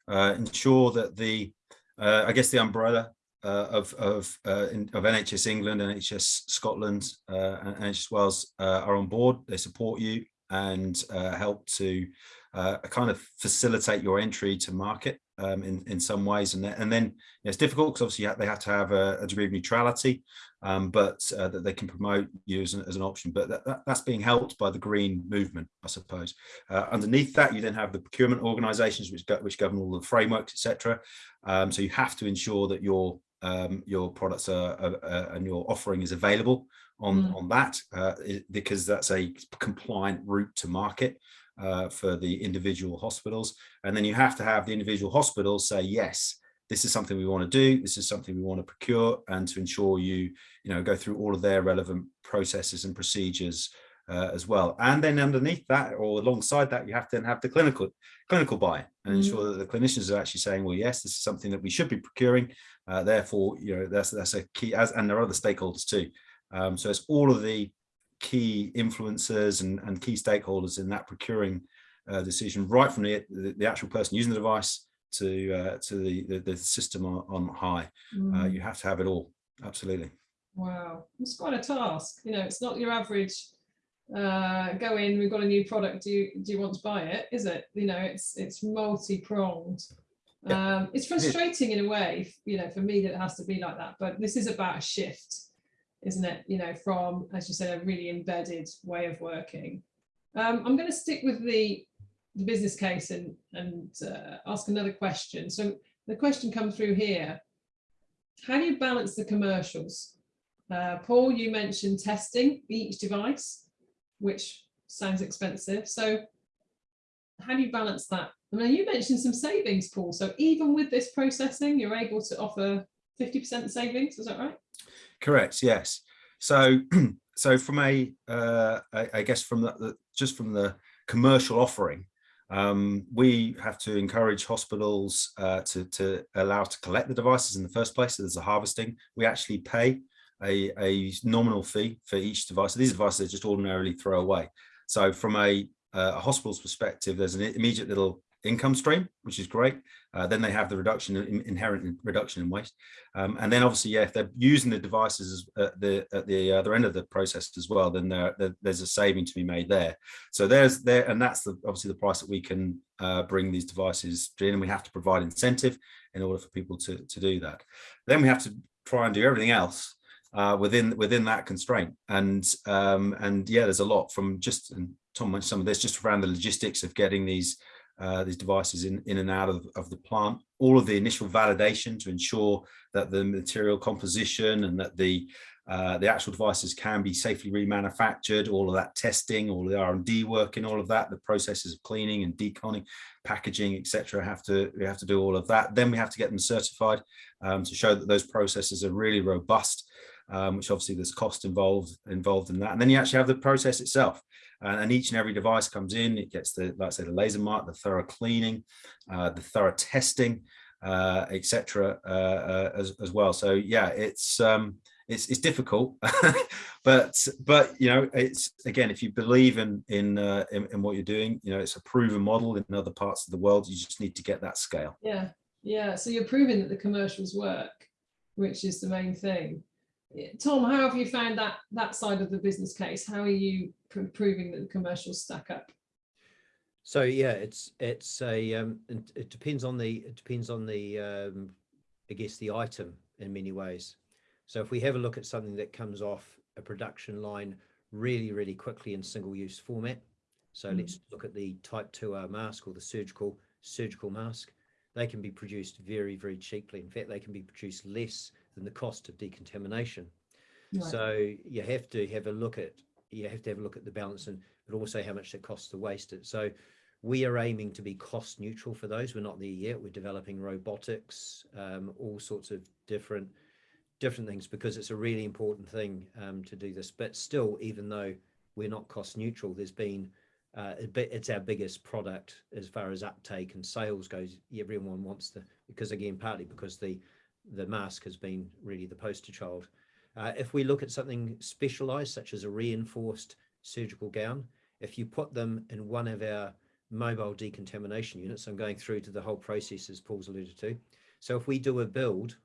Speaker 3: uh, ensure that the, uh, I guess, the umbrella uh, of of uh, in, of NHS England, NHS Scotland, uh, and NHS Wales uh, are on board. They support you and uh, help to uh, kind of facilitate your entry to market um, in in some ways. And then, and then it's difficult because obviously you have, they have to have a, a degree of neutrality um, but uh, that they can promote you as an, as an option. But that, that, that's being helped by the green movement, I suppose. Uh, underneath that, you then have the procurement organisations which go, which govern all the frameworks, etc. Um, so you have to ensure that your um, your products are, are, are, and your offering is available on
Speaker 2: Mm.
Speaker 3: on that uh, because that's a compliant route to market. Uh, for the individual hospitals and then you have to have the individual hospitals say yes this is something we want to do this is something we want to procure and to ensure you you know go through all of their relevant processes and procedures uh, as well and then underneath that or alongside that you have to then have the clinical clinical buy and ensure that the clinicians are actually saying well yes this is something that we should be procuring uh, therefore you know that's that's a key as and there are other stakeholders too um, so it's all of the key influencers and, and key stakeholders in that procuring uh, decision right from the, the the actual person using the device to uh, to the, the the system on, on high uh,
Speaker 2: Mm,
Speaker 3: you have to have it all absolutely
Speaker 2: Wow, it's quite a task. You know, it's not your average uh, go in, we've got a new product, do you, do you want to buy it? Is it? You know, it's it's multi-pronged.
Speaker 3: Yeah,
Speaker 2: Um, it's frustrating in a way, you know, for me that it has to be like that, but this is about a shift, isn't it? You know, from, as you said, a really embedded way of working. Um, I'm going to stick with the, the business case and, and uh, ask another question. So the question comes through here. How do you balance the commercials? Uh, Paul, you mentioned testing each device, which sounds expensive. So how do you balance that? I mean, you mentioned some savings, Paul. So even with this processing, you're able to offer 50% savings. Is that right?
Speaker 3: Correct. Yes. So, so from a, uh, I, I guess from the, the just from the commercial offering, um, we have to encourage hospitals uh, to to allow to collect the devices in the first place. So there's a harvesting. We actually pay a, a nominal fee for each device. So these devices are just ordinarily throw away. So from a, uh, a hospital's perspective, there's an immediate little income stream, which is great. Uh, then they have the reduction in inherent reduction in waste. Um, and then obviously, yeah, if they're using the devices at the at the other end of the process as well, then there, there, there's a saving to be made there. So there's there, and that's the obviously the price that we can uh, bring these devices in, and we have to provide incentive in order for people to to do that. Then we have to try and do everything else uh, within within that constraint. And um, and yeah, there's a lot from just and Tom mentioned some of this just around the logistics of getting these uh, these devices in, in and out of, of the plant. All of the initial validation to ensure that the material composition and that the uh, the actual devices can be safely remanufactured, all of that testing, all the R&D work and all of that, the processes of cleaning and deconning, packaging, etc. have to we have to do all of that. Then we have to get them certified um, to show that those processes are really robust, um, which obviously there's cost involved involved in that. And then you actually have the process itself. And, and each and every device comes in, it gets the, like I say, the laser mark, the thorough cleaning, uh, the thorough testing, uh, etc. Uh, uh, as, as well. So yeah, it's um, it's it's difficult but but you know it's again if you believe in in, uh, in, in what you're doing you know it's a proven model in other parts of the world you just need to get that scale
Speaker 2: yeah yeah so you're proving that the commercials work which is the main thing tom how have you found that that side of the business case how are you pr proving that the commercials stack up
Speaker 4: so yeah it's it's a um it depends on the it depends on the um i guess the item in many ways so if we have a look at something that comes off a production line really, really quickly in single use format. So mm. let's look at the type 2R mask or the surgical surgical mask. They can be produced very, very cheaply. In fact, they can be produced less than the cost of decontamination. Right. So you have to have a look at you have to have a look at the balance and but also how much it costs to waste it. So we are aiming to be cost neutral for those. We're not there yet. We're developing robotics, um, all sorts of different different things because it's a really important thing um, to do this. But still, even though we're not cost neutral, there's been uh, it's our biggest product as far as uptake and sales goes. Everyone wants to because again, partly because the the mask has been really the poster child. Uh, if we look at something specialized, such as a reinforced surgical gown, if you put them in one of our mobile decontamination units, I'm going through to the whole process as Paul's alluded to. So if we do a build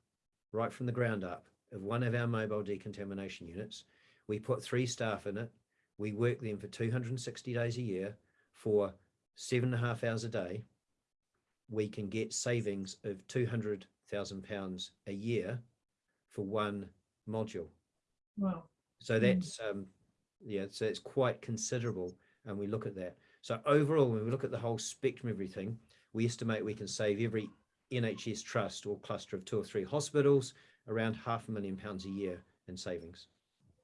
Speaker 4: right from the ground up of one of our mobile decontamination units. We put three staff in it. We work them for 260 days a year for seven and a half hours a day. We can get savings of 200,000 pounds a year for one module.
Speaker 2: Wow.
Speaker 4: So hmm. that's, um, yeah, so it's quite considerable. And we look at that. So overall, when we look at the whole spectrum of everything, we estimate we can save every NHS trust or cluster of two or three hospitals around half a million pounds a year in savings.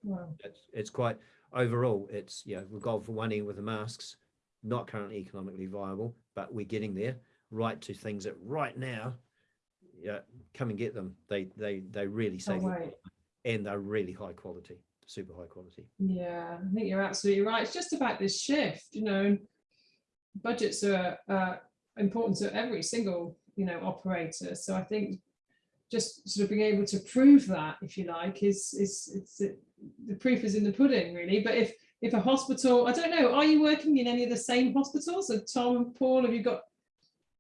Speaker 2: Wow.
Speaker 4: It's, it's quite overall, it's, you know, we've gone for one end with the masks, not currently economically viable, but we're getting there right to things that right now, yeah, come and get them. They, they, they really save
Speaker 2: oh, right.
Speaker 4: and they're really high quality, super high quality.
Speaker 2: Yeah, I think you're absolutely right. It's just about this shift, you know, budgets are uh, important to every single, you know, operator. So I think just sort of being able to prove that, if you like, is is it's it, the proof is in the pudding, really. But if if a hospital, I don't know, are you working in any of the same hospitals? So Tom, and Paul, have you got?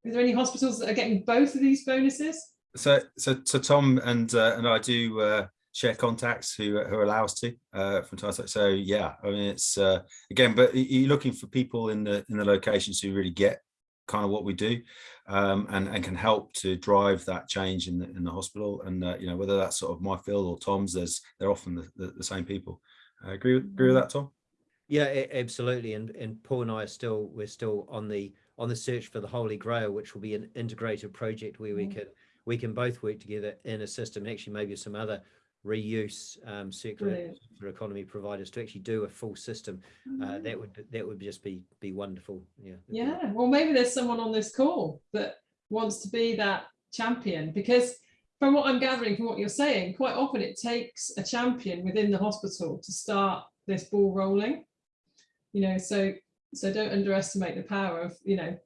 Speaker 2: Is there any hospitals that are getting both of these bonuses?
Speaker 3: So so so Tom and uh, and I do uh, share contacts who who allow us to uh, from time to time. So yeah, I mean it's uh, again, but you're looking for people in the in the locations who really get kind of what we do um, and, and can help to drive that change in the, in the hospital. And, uh, you know, whether that's sort of my field or Tom's, there's, they're often the, the, the same people. Uh, agree, with, agree with that, Tom?
Speaker 4: Yeah, absolutely. And, and Paul and I are still, we're still on the, on the search for the Holy Grail, which will be an integrated project where we mm. can, we can both work together in a system, actually maybe some other reuse um, circular economy providers to actually do a full system. Uh, that would that would just be be wonderful. Yeah.
Speaker 2: Yeah. Well, maybe there's someone on this call that wants to be that champion because from what I'm gathering from what you're saying, quite often it takes a champion within the hospital to start this ball rolling. You know, so so don't underestimate the power of you know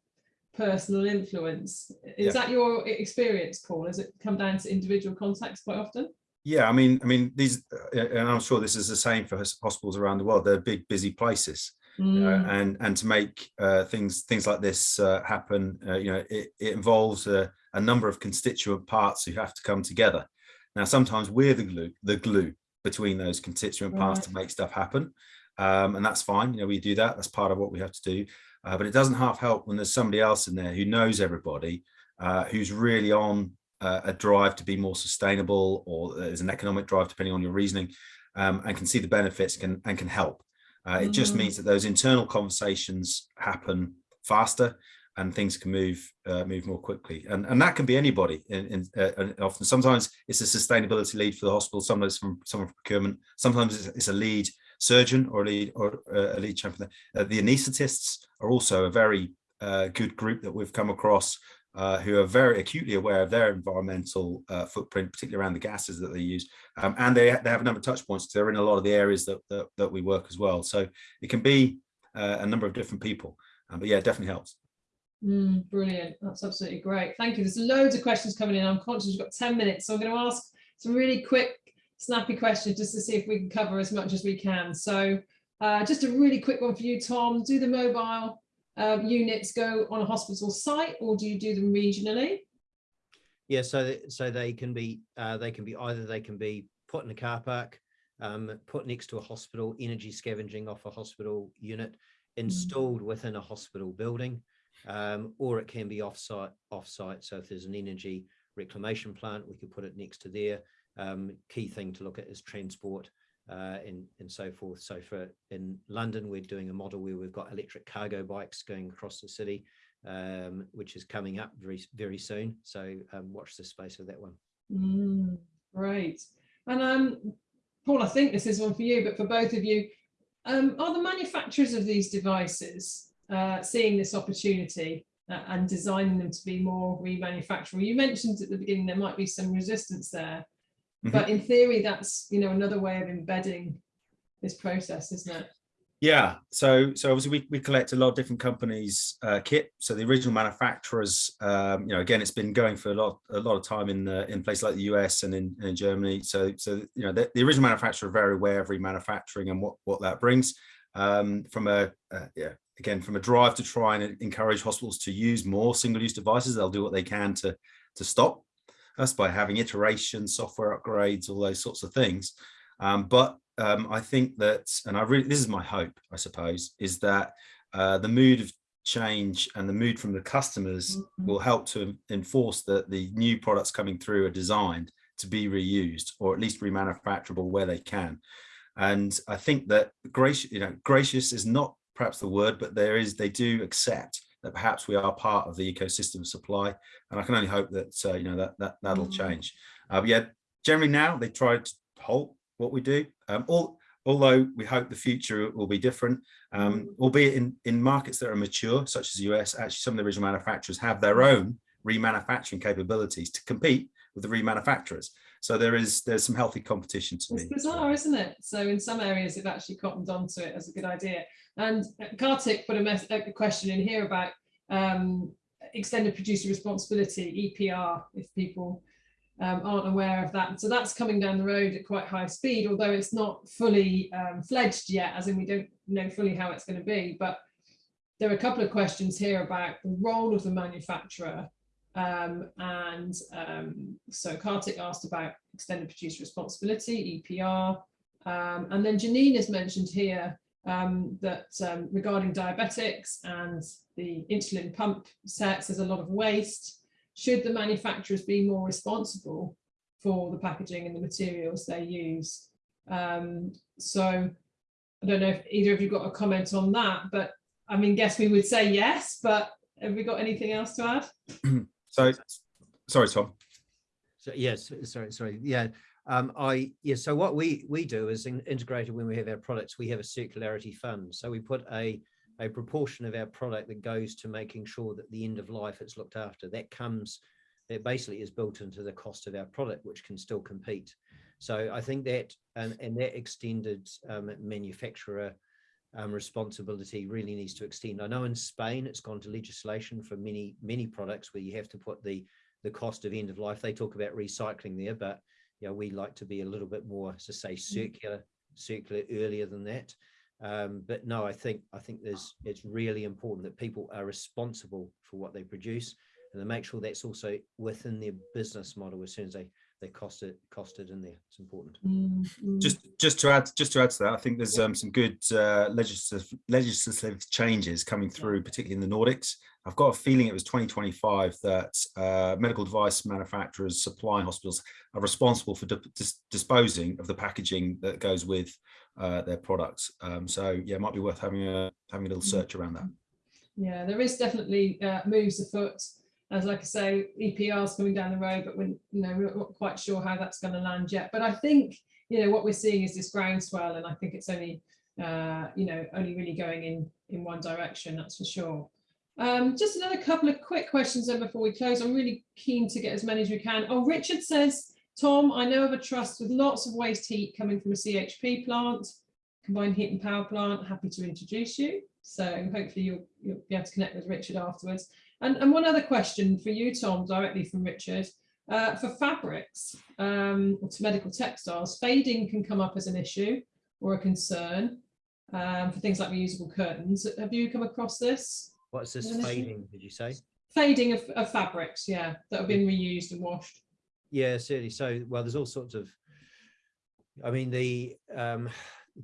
Speaker 2: personal influence. Is yeah. that your experience, Paul? Has it come down to individual contacts quite often?
Speaker 3: Yeah, I mean, I mean, these, uh, and I'm sure this is the same for hospitals around the world. They're big, busy places, mm. and and to make uh, things things like this uh, happen, uh, you know, it, it involves a, a, number of constituent parts who have to come together. Now, sometimes we're the glue, the glue between those constituent right. parts to make stuff happen, um, and that's fine. You know, we do that. That's part of what we have to do. Uh, but it doesn't half help when there's somebody else in there who knows everybody, who's really on uh, a drive to be more sustainable or there's an economic drive depending on your reasoning um, and can see the benefits can, and can help. Uh, it mm. just means that those internal conversations happen faster and things can move uh, move more quickly. And and that can be anybody. In, in uh, and often, sometimes it's a sustainability lead for the hospital. Sometimes from someone from procurement. Sometimes it's, it's a lead surgeon or a lead or uh, a lead champion. Uh, the anaesthetists are also a very uh, good group that we've come across uh, who are very acutely aware of their environmental uh, footprint, particularly around the gases that they use. Um, and they, they have a number of touch points. They're in a lot of the areas that, that, that we work as well. So it can be uh, a number of different people. Um, but yeah, it definitely helps.
Speaker 2: Mm, brilliant. That's absolutely great. Thank you. There's loads of questions coming in. I'm conscious we've got 10 minutes. So I'm going to ask some really quick, snappy question just to see if we can cover as much as we can. So uh, just a really quick one for you, Tom. Do the mobile uh, units go on a hospital site or do you do them regionally?
Speaker 4: Yeah, so so they can be uh, they can be either they can be put in a car park, um, put next to a hospital, energy scavenging off a hospital unit, installed mm. within a hospital building, um, or it can be off-site. Off-site. So if there's an energy reclamation plant, we could put it next to there. Um, key thing to look at is transport uh, and, and so forth. So for in London, we're doing a model where we've got electric cargo bikes going across the city, um, which is coming up very, very soon. So um, watch the space of that one.
Speaker 2: Mm, great. And um, Paul, I think this is one for you, but for both of you, um, are the manufacturers of these devices uh, seeing this opportunity uh, and designing them to be more remanufacturable? You mentioned at the beginning there might be some resistance there, Mm -hmm. But in theory, that's you know another way of embedding this process, isn't it?
Speaker 3: Yeah, so so obviously we, we collect a lot of different companies' uh, kit. So the original manufacturers, um, you know, again, it's been going for a lot a lot of time in the, in places like the US and in, in Germany. So so you know the, the original manufacturer are very aware of remanufacturing and what what that brings. Um, from a uh, yeah again from a drive to try and encourage hospitals to use more single-use devices, they'll do what they can to to stop us by having iterations, software upgrades, all those sorts of things. Um, but um, I think that, and I really, this is my hope, I suppose, is that uh, the mood of change and the mood from the customers mm -hmm. will help to enforce that the new products coming through are designed to be reused or at least remanufacturable where they can. And I think that gracious, you know, gracious is not perhaps the word, but there is, they do accept that perhaps we are part of the ecosystem supply. And I can only hope that, uh, you know, that, that that'll mm. change. Uh, but yeah, generally now they try to halt what we do. Um, all, although we hope the future will be different, um, mm. albeit in, in markets that are mature, such as the US, actually some of the original manufacturers have their own remanufacturing capabilities to compete with the remanufacturers. So there is there's some healthy competition to
Speaker 2: it's
Speaker 3: me.
Speaker 2: It's bizarre, isn't it? So in some areas they've actually cottoned onto it as a good idea. And Kartik put a, a question in here about um, extended producer responsibility, EPR, if people um, aren't aware of that. So that's coming down the road at quite high speed, although it's not fully um, fledged yet, as in we don't know fully how it's going to be. But there are a couple of questions here about the role of the manufacturer. Um, and um, so Kartik asked about extended producer responsibility, EPR. Um, and then Janine has mentioned here um, that um, regarding diabetics and the insulin pump sets, there's a lot of waste. Should the manufacturers be more responsible for the packaging and the materials they use? Um, so I don't know if either of you got a comment on that, but I mean, guess we would say yes, but have we got anything else to add?
Speaker 3: so, sorry, Tom.
Speaker 4: So yes, sorry, sorry. Yeah, um, I yeah. So what we we do is in, integrated when we have our products, we have a circularity fund. So we put a a proportion of our product that goes to making sure that the end of life is looked after. That comes, that basically is built into the cost of our product, which can still compete. So I think that and, and that extended um, manufacturer um, responsibility really needs to extend. I know in Spain it's gone to legislation for many many products where you have to put the the cost of end of life. They talk about recycling there, but you know, we like to be a little bit more, to say, mm. circular, circular earlier than that. Um, but no, I think I think there's it's really important that people are responsible for what they produce and they make sure that's also within their business model as soon as they they cost it costed in there. It's important.
Speaker 2: Mm -hmm.
Speaker 3: Just just to add just to add to that, I think there's um, some good uh, legislative legislative changes coming through, particularly in the Nordics. I've got a feeling it was 2025 that uh, medical device manufacturers supplying hospitals are responsible for dis disposing of the packaging that goes with uh, their products. Um, so yeah, it might be worth having a having a little mm. search around that.
Speaker 2: Yeah, there is definitely uh, moves afoot. As like I say, EPR is coming down the road, but we're, you know, we're not quite sure how that's going to land yet. But I think, you know, what we're seeing is this groundswell, and I think it's only, uh, you know, only really going in in one direction, that's for sure. Um, just another couple of quick questions then before we close. I'm really keen to get as many as we can. Oh, Richard says, Tom, I know of a trust with lots of waste heat coming from a CHP plant, combined heat and power plant. Happy to introduce you. So hopefully you'll, you'll be able to connect with Richard afterwards. And, and one other question for you, Tom, directly from Richard. Uh, for fabrics um, or to medical textiles, fading can come up as an issue or a concern um, for things like reusable curtains. Have you come across this?
Speaker 4: What's this
Speaker 2: Is an issue?
Speaker 4: fading, did you say?
Speaker 2: Fading of, of fabrics, yeah, that have been reused and washed.
Speaker 4: Yeah, certainly. So, well, there's all sorts of, I mean, the um,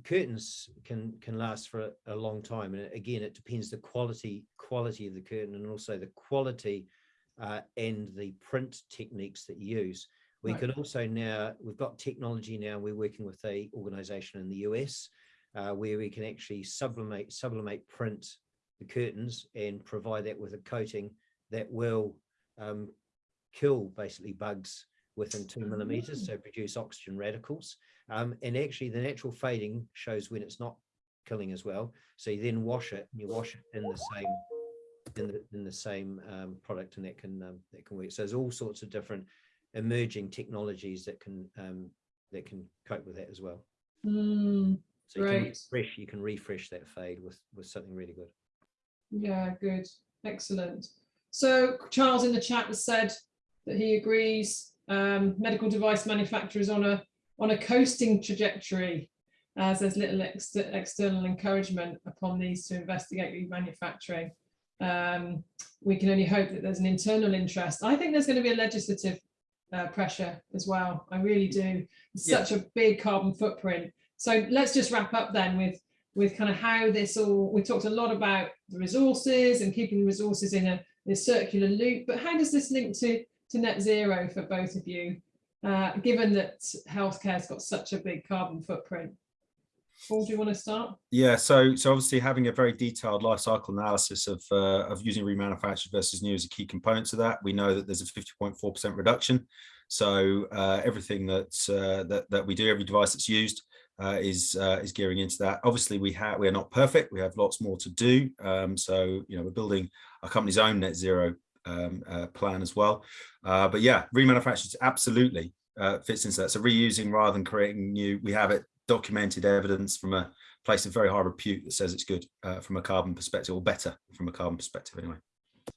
Speaker 4: curtains can can last for a, a long time, and again, it depends the quality quality of the curtain and also the quality uh, and the print techniques that you use. We
Speaker 2: Right.
Speaker 4: can also now we've got technology now. We're working with a organization in the US uh, where we can actually sublimate sublimate print the curtains and provide that with a coating that will um, kill basically bugs within two millimeters, so produce oxygen radicals. Um, and actually the natural fading shows when it's not killing as well. So you then wash it and you wash it in the same in the, in the same um, product and that can um, that can work. So there's all sorts of different emerging technologies that can um, that can cope with that as well.
Speaker 2: Mm,
Speaker 4: So you can refresh, you can refresh that fade with with something really good.
Speaker 2: yeah, good, excellent. So Charles in the chat has said that he agrees um, medical device manufacturers on a on a coasting trajectory as there's little ex external encouragement upon these to investigate remanufacturing. Um, we can only hope that there's an internal interest. I think there's going to be a legislative uh, pressure as well. I really do. It's
Speaker 3: Yeah.
Speaker 2: such a big carbon footprint. So let's just wrap up then with with kind of how this all. We talked a lot about the resources and keeping the resources in a, in a circular loop, but how does this link to to net zero for both of you, uh, given that healthcare's got such a big carbon footprint? Paul, do you want to start?
Speaker 3: Yeah, so so obviously having a very detailed life cycle analysis of uh, of using remanufactured versus new is a key component to that. We know that there's a 50.4% reduction. So uh, everything that uh, that that we do, every device that's used, uh, is uh, is gearing into that. Obviously, we have we are not perfect. We have lots more to do. Um, so you know we're building our company's own net zero um, uh, plan as well. Uh, but yeah, remanufactured absolutely uh, fits into that. So reusing rather than creating new, we have it documented evidence from a place of very high repute that says it's good uh, from a carbon perspective or better from a carbon perspective anyway.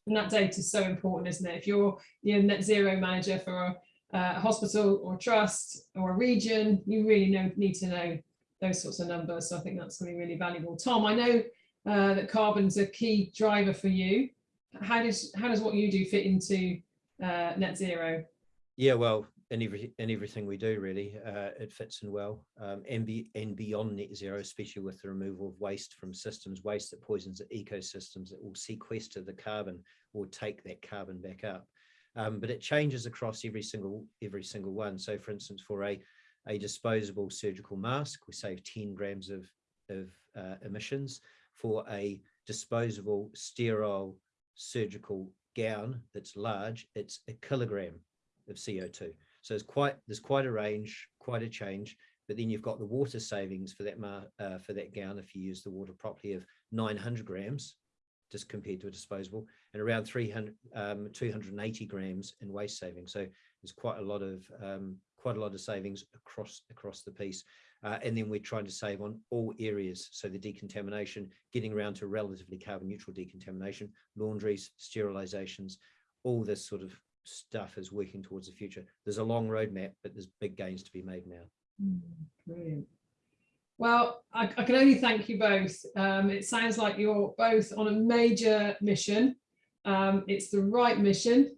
Speaker 2: And that data is so important, isn't it? If you're your net zero manager for a, a hospital or trust or a region, you really know, need to know those sorts of numbers. So I think that's going to be really valuable. Tom, I know uh, that carbon's a key driver for you. How does how does what you do fit into uh, net zero?
Speaker 4: Yeah, well, in every in everything we do, really, uh, it fits in well. Um, and be and beyond net zero, especially with the removal of waste from systems, waste that poisons the ecosystems, that will sequester the carbon or take that carbon back up. Um, but it changes across every single every single one. So, for instance, for a a disposable surgical mask, we save 10 grams of of uh, emissions. For a disposable sterile surgical gown that's large, it's a kilogram of CO2. So it's quite there's quite a range, quite a change. But then you've got the water savings for that uh, for that gown if you use the water properly of 900 grams, just compared to a disposable, and around 300 um, 280 grams in waste savings. So there's quite a lot of um, quite a lot of savings across across the piece. Uh, and then we're trying to save on all areas. So the decontamination, getting around to relatively carbon neutral decontamination, laundries, sterilizations, all this sort of stuff is working towards the future. There's a long roadmap, but there's big gains to be made now.
Speaker 2: Brilliant. Well, I, I can only thank you both. Um, it sounds like you're both on a major mission. Um, it's the right mission.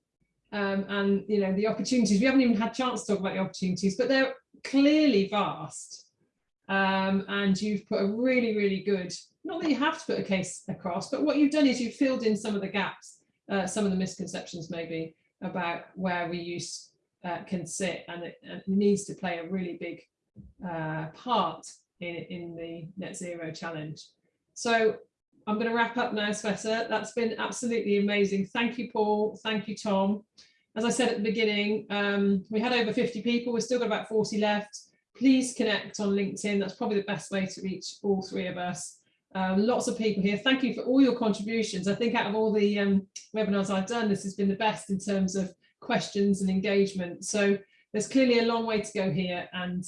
Speaker 2: Um, and, you know, the opportunities, we haven't even had a chance to talk about the opportunities, but they're clearly vast. Um, and you've put a really, really good, not that you have to put a case across, but what you've done is you've filled in some of the gaps, uh, some of the misconceptions maybe about where reuse uh, can sit and it, it needs to play a really big uh, part in, in the net zero challenge. So I'm going to wrap up now, Sveta. That's been absolutely amazing. Thank you, Paul. Thank you, Tom. As I said at the beginning, um, we had over 50 people. We've still got about 40 left. Please connect on LinkedIn. That's probably the best way to reach all three of us. Um, lots of people here. Thank you for all your contributions. I think out of all the um, webinars I've done, this has been the best in terms of questions and engagement. So there's clearly a long way to go here and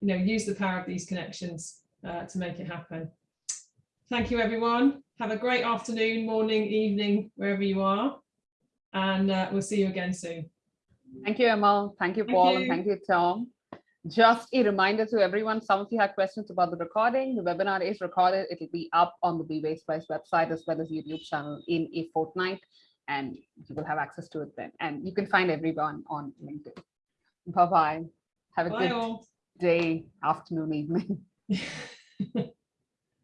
Speaker 2: you know use the power of these connections uh, to make it happen. Thank you, everyone. Have a great afternoon, morning, evening, wherever you are. And uh, we'll see you again soon.
Speaker 1: Thank you, Emma. Thank you,
Speaker 2: Thank
Speaker 1: Paul,
Speaker 2: you.
Speaker 1: and thank you, Tom. Just a reminder to everyone, some of you had questions about the recording. The webinar is recorded. It'll be up on the Be Waste website as well as YouTube channel in a fortnight, and you will have access to it then. And you can find everyone on LinkedIn. Bye-bye. Have a
Speaker 2: Bye
Speaker 1: good
Speaker 2: all.
Speaker 1: day, afternoon, evening.